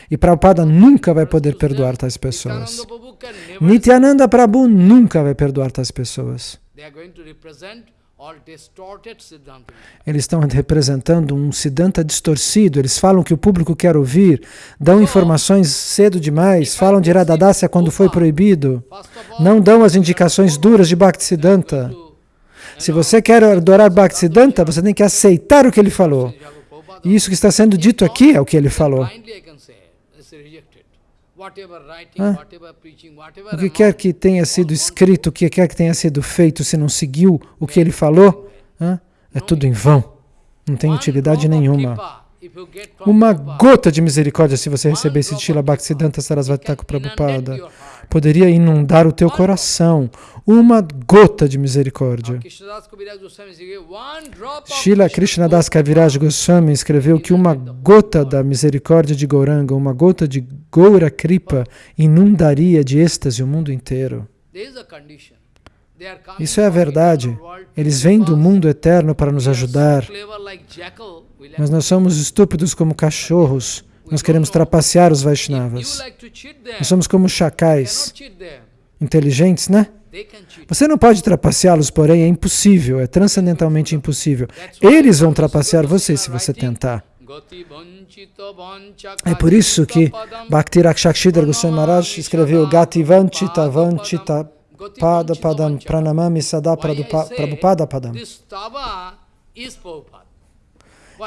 E Prabhupada nunca vai poder perdoar tais pessoas. Nityananda Prabhu nunca vai perdoar tais pessoas. Eles estão representando um Siddhanta distorcido, eles falam que o público quer ouvir, dão informações cedo demais, falam de Radhadasya quando foi proibido, não dão as indicações duras de Bhaktisiddhanta. Se você quer adorar Bhaktisiddhanta, você tem que aceitar o que ele falou. E isso que está sendo dito aqui é o que ele falou. O que quer que tenha sido escrito, o que quer que tenha sido feito, se não seguiu o que ele falou, é tudo em vão. Não tem utilidade nenhuma. Uma gota de misericórdia, se você recebesse Shila Bhaktisiddhanta Sarasvati Thakur Prabhupada, poderia inundar o teu coração. Uma gota de misericórdia. Shila Krishnadas Kaviraj Goswami escreveu que uma gota da misericórdia de Gauranga, uma gota de Goura Kripa, inundaria de êxtase o mundo inteiro. Isso é a verdade. Eles vêm do mundo eterno para nos ajudar. Mas nós somos estúpidos como cachorros. Nós queremos trapacear os Vaishnavas. Nós somos como chacais. Inteligentes, né? Você não pode trapaceá-los, porém é impossível, é transcendentalmente impossível. Eles vão trapacear você se você tentar. É por isso que Bhakti Rakshakshidhar Goswami Maharaj escreveu Gati Vanchita Vanchita Pada Padam Pranamami Sada Prabhupada Padam.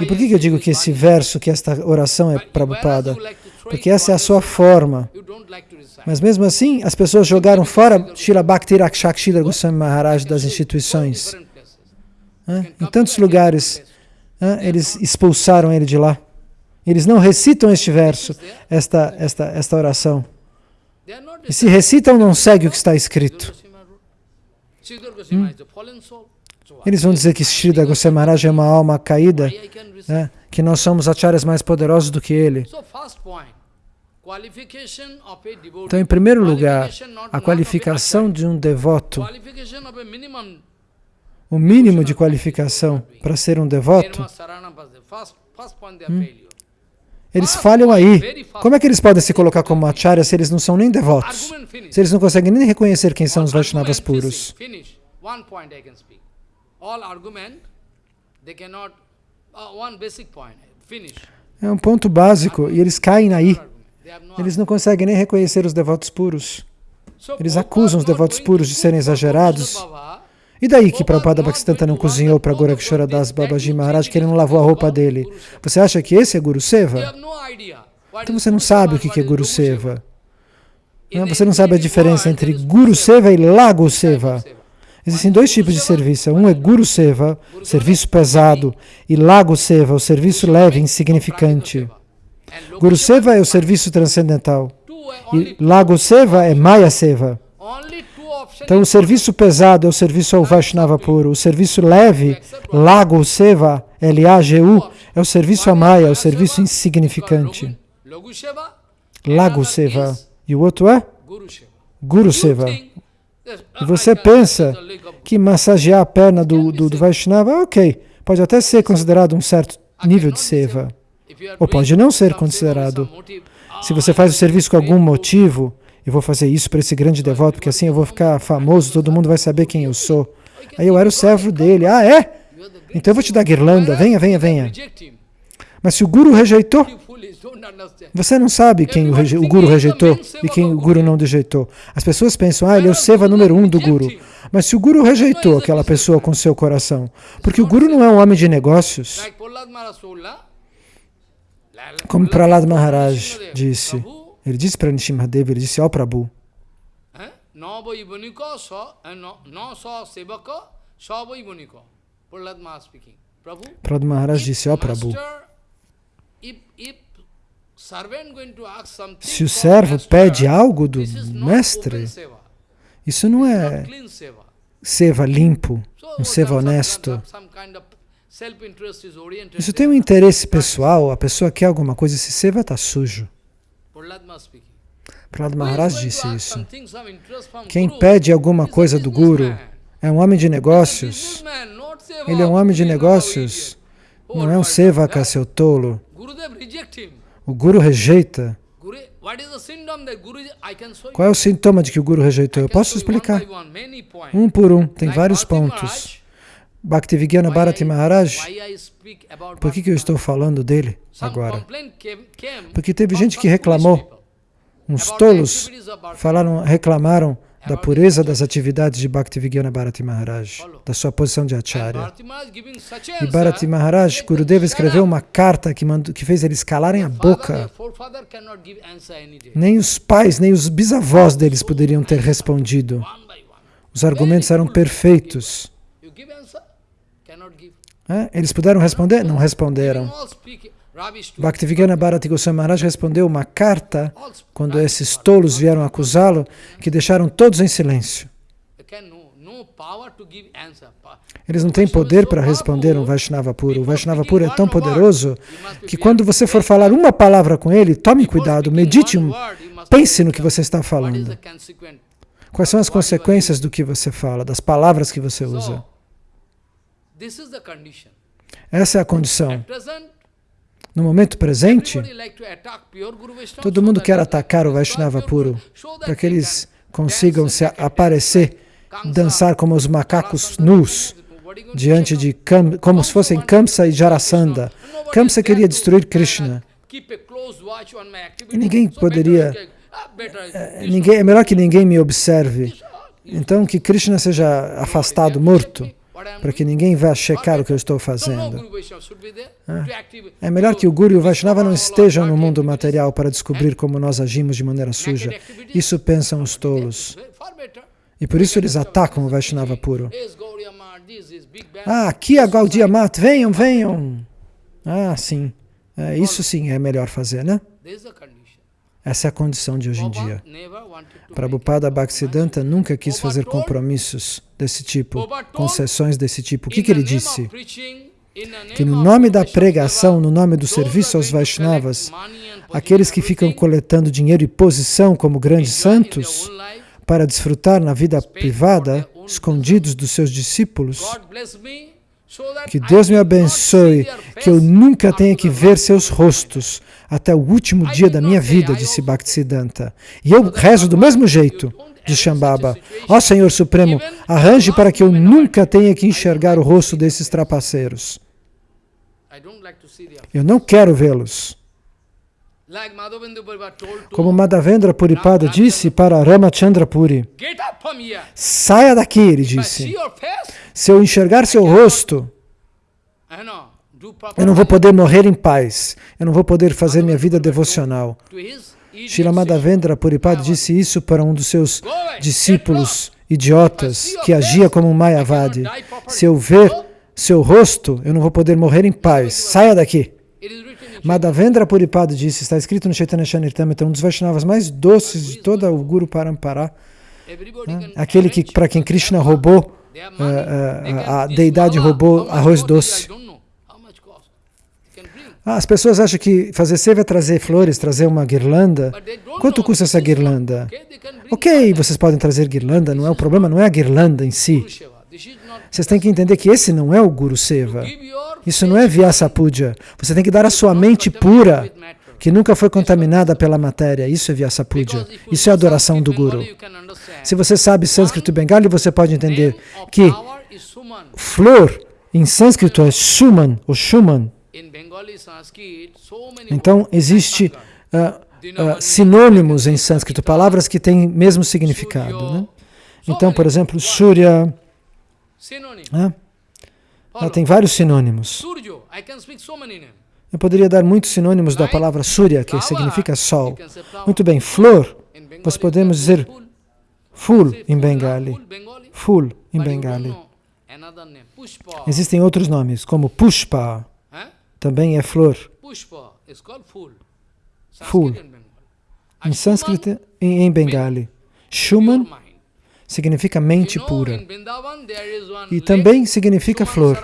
E por que eu digo que esse verso, que esta oração é Prabhupada? Porque essa é a sua forma. Mas mesmo assim, as pessoas jogaram fora Shila Bhakti Rakshakshila Goswami Maharaj das instituições. Em tantos lugares, eles expulsaram ele de lá. Eles não recitam este verso, esta, esta, esta oração. E se recitam, não segue o que está escrito. Hum? Eles vão dizer que Srida Goswami Maharaj é uma alma caída, né? que nós somos acharyas mais poderosos do que ele. Então, em primeiro lugar, a qualificação de um devoto, o mínimo de qualificação para ser um devoto, hum, eles falham aí. Como é que eles podem se colocar como acharya se eles não são nem devotos? Se eles não conseguem nem reconhecer quem são os Vaishnavas puros? All argument, they cannot, uh, one basic point, É um ponto básico e eles caem aí. Eles não conseguem nem reconhecer os devotos puros. Eles acusam os devotos puros de serem exagerados. E daí que Prabhupada Bhaktisiddhanta não cozinhou para Gorakshara Das Babaji Maharaj, que ele não lavou a roupa dele? Você acha que esse é Guru Seva? Então você não sabe o que é Guru Seva. Você não sabe a diferença entre Guru Seva e Lago Seva. Existem dois tipos de serviço. Um é Guru Seva, serviço pesado, e Lago Seva, o serviço leve insignificante. Guru Seva é o serviço transcendental. E Lago Seva é Maya Seva. Então, o serviço pesado é o serviço ao Vaishnava puro. O serviço leve, Lago Seva, L-A-G-U, é o serviço a Maya, é o serviço insignificante. Lago Seva. E o outro é? Guru Seva. E você pensa que massagear a perna do, do, do Vaishnava, ok, pode até ser considerado um certo nível de seva. Ou pode não ser considerado. Se você faz o serviço com algum motivo, eu vou fazer isso para esse grande devoto, porque assim eu vou ficar famoso, todo mundo vai saber quem eu sou. Aí eu era o servo dele. Ah, é? Então eu vou te dar guirlanda. Venha, venha, venha. Mas se o Guru rejeitou, você não sabe quem o, o, Guru rejeitou e quem o Guru não rejeitou. As pessoas pensam, ah, ele é o Seva número um do Guru. Mas se o Guru rejeitou aquela pessoa com seu coração, porque o Guru não é um homem de negócios, como Prahlad Maharaj disse, ele disse para Nishimadeva, ele disse, ó oh, Prabhu, Prahlad Maharaj disse, ó oh, Prabhu, se o servo pede algo do mestre, isso não é seva. limpo, um seva honesto. Isso tem um interesse pessoal, a pessoa quer alguma coisa, esse seva está sujo. Prahlad Maharaj disse isso. Quem pede alguma coisa do Guru é um homem de negócios. Ele é um homem de negócios, não é um sevaka, seu tolo. O Guru rejeita. Qual é o sintoma de que o Guru rejeitou? Eu posso explicar. Um por um, tem vários pontos. Bhaktivigyan Bharati Maharaj, por que, que eu estou falando dele agora? Porque teve gente que reclamou, uns tolos falaram, reclamaram da pureza das atividades de Bhaktivigyan Bharati Maharaj, da sua posição de Acharya. E Bharati Maharaj, Gurudeva escreveu uma carta que, mandou, que fez eles calarem a boca. Nem os pais, nem os bisavós deles poderiam ter respondido. Os argumentos eram perfeitos. É? Eles puderam responder? Não responderam. Bhaktivigana Bharati Goswami Maharaj respondeu uma carta quando esses tolos vieram acusá-lo, que deixaram todos em silêncio. Eles não têm poder para responder um Vaishnava puro. O Vaishnava puro é tão poderoso que quando você for falar uma palavra com ele, tome cuidado, medite, pense no que você está falando. Quais são as consequências do que você fala, das palavras que você usa? Essa é a condição. No momento presente, todo mundo quer atacar o Vaishnava puro, para que eles consigam se aparecer, dançar como os macacos nus, diante de, Kam, como se fossem Kamsa e Jarasandha. Kamsa queria destruir Krishna. E ninguém poderia, eh, ninguém, é melhor que ninguém me observe. Então que Krishna seja afastado, morto para que ninguém vá checar o que eu estou fazendo. É melhor que o Guru e o Vaishnava não estejam no mundo material para descobrir como nós agimos de maneira suja. Isso pensam os tolos. E por isso eles atacam o Vaishnava puro. Ah, aqui a Gaudiya Mat, venham, venham. Ah, sim. É, isso sim é melhor fazer, né? Essa é a condição de hoje em dia. Prabhupada Bhaktisiddhanta nunca quis fazer compromissos desse tipo, concessões desse tipo. O que, que ele disse? Que no nome da pregação, no nome do serviço aos Vaishnavas, aqueles que ficam coletando dinheiro e posição como grandes santos, para desfrutar na vida privada, escondidos dos seus discípulos, que Deus me abençoe, que eu nunca tenha que ver seus rostos até o último dia da minha vida, disse Bhaktisiddhanta. E eu rezo do mesmo jeito, disse Shambhava. Ó Senhor Supremo, arranje para que eu nunca tenha que enxergar o rosto desses trapaceiros. Eu não quero vê-los. Como Madhavendra Puripada disse para Ramachandra Puri, saia daqui, ele disse. Se eu enxergar seu rosto, eu não vou poder morrer em paz, eu não vou poder fazer minha vida devocional. Srila Madhavendra Puripada disse isso para um dos seus discípulos idiotas que agia como um Mayavadi. Se eu ver seu rosto, eu não vou poder morrer em paz. Saia daqui. Madhavendra Puripada disse, está escrito no Chaitanya Charitamrita, um dos Vaishnavas mais doces de toda o Guru Parampara, né? aquele que, para quem Krishna roubou, uh, uh, a deidade roubou arroz doce. Ah, as pessoas acham que fazer seva é trazer flores, trazer uma guirlanda. Quanto custa essa guirlanda? Ok, vocês podem trazer guirlanda, não é o problema, não é a guirlanda em si. Vocês têm que entender que esse não é o Guru Seva. Isso não é Vyasa Puja. Você tem que dar a sua mente pura, que nunca foi contaminada pela matéria. Isso é Vyasa Puja. Isso é adoração do Guru. Se você sabe sânscrito bengali, você pode entender que flor em sânscrito é Suman, ou Shuman. Então, existe uh, uh, sinônimos em sânscrito, palavras que têm mesmo significado. Né? Então, por exemplo, Surya, ah, tem vários sinônimos. Eu poderia dar muitos sinônimos da palavra Surya, que significa sol. Muito bem, flor, nós podemos dizer full. em Bengali. Full em Bengali. Existem outros nomes, como Pushpa, também é flor. Full. Em sânscrito e em Bengali. Shuman significa mente pura. E também significa flor.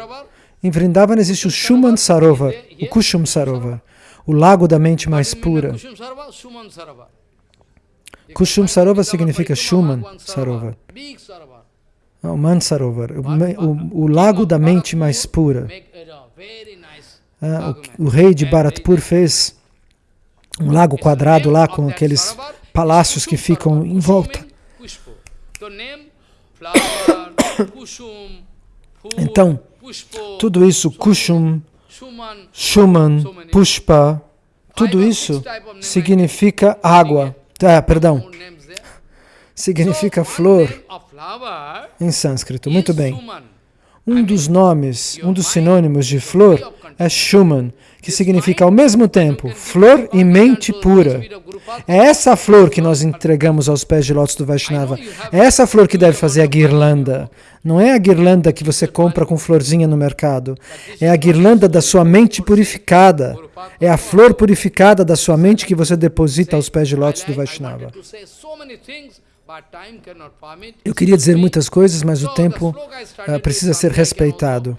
Em Vrindavan existe o Shuman Sarovar, o Kushum Sarovar, o lago da mente mais pura. Kushum Sarovar significa Shuman Sarovar. O Mansarovar, o, o, o lago da mente mais pura. Ah, o, o, rei de Bharatpur fez um lago quadrado lá com aqueles palácios que ficam em volta. Então, tudo isso, Kushum, Shuman, Pushpa, tudo isso significa água. Ah, perdão. Significa flor em sânscrito. Muito bem. Um dos nomes, um dos sinônimos de flor é Shuman, que significa ao mesmo tempo flor e mente pura. É essa flor que nós entregamos aos pés de lótus do Vaishnava. É essa flor que deve fazer a guirlanda. Não é a guirlanda que você compra com florzinha no mercado. É a guirlanda da sua mente purificada. É a flor purificada da sua mente que você deposita aos pés de lótus do Vaishnava. Eu queria dizer muitas coisas, mas o tempo uh, precisa ser respeitado.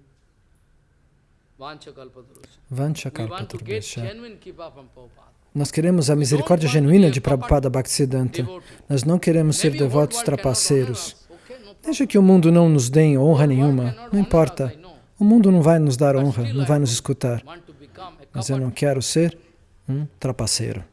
Vanchakalpaturvesha. Nós queremos a misericórdia genuína de Prabhupada Bhaktisiddhanta. Nós não queremos ser devotos trapaceiros. Deixa que o mundo não nos dê honra nenhuma. Não importa. O mundo não vai nos dar honra, não vai nos escutar. Mas eu não quero ser um trapaceiro.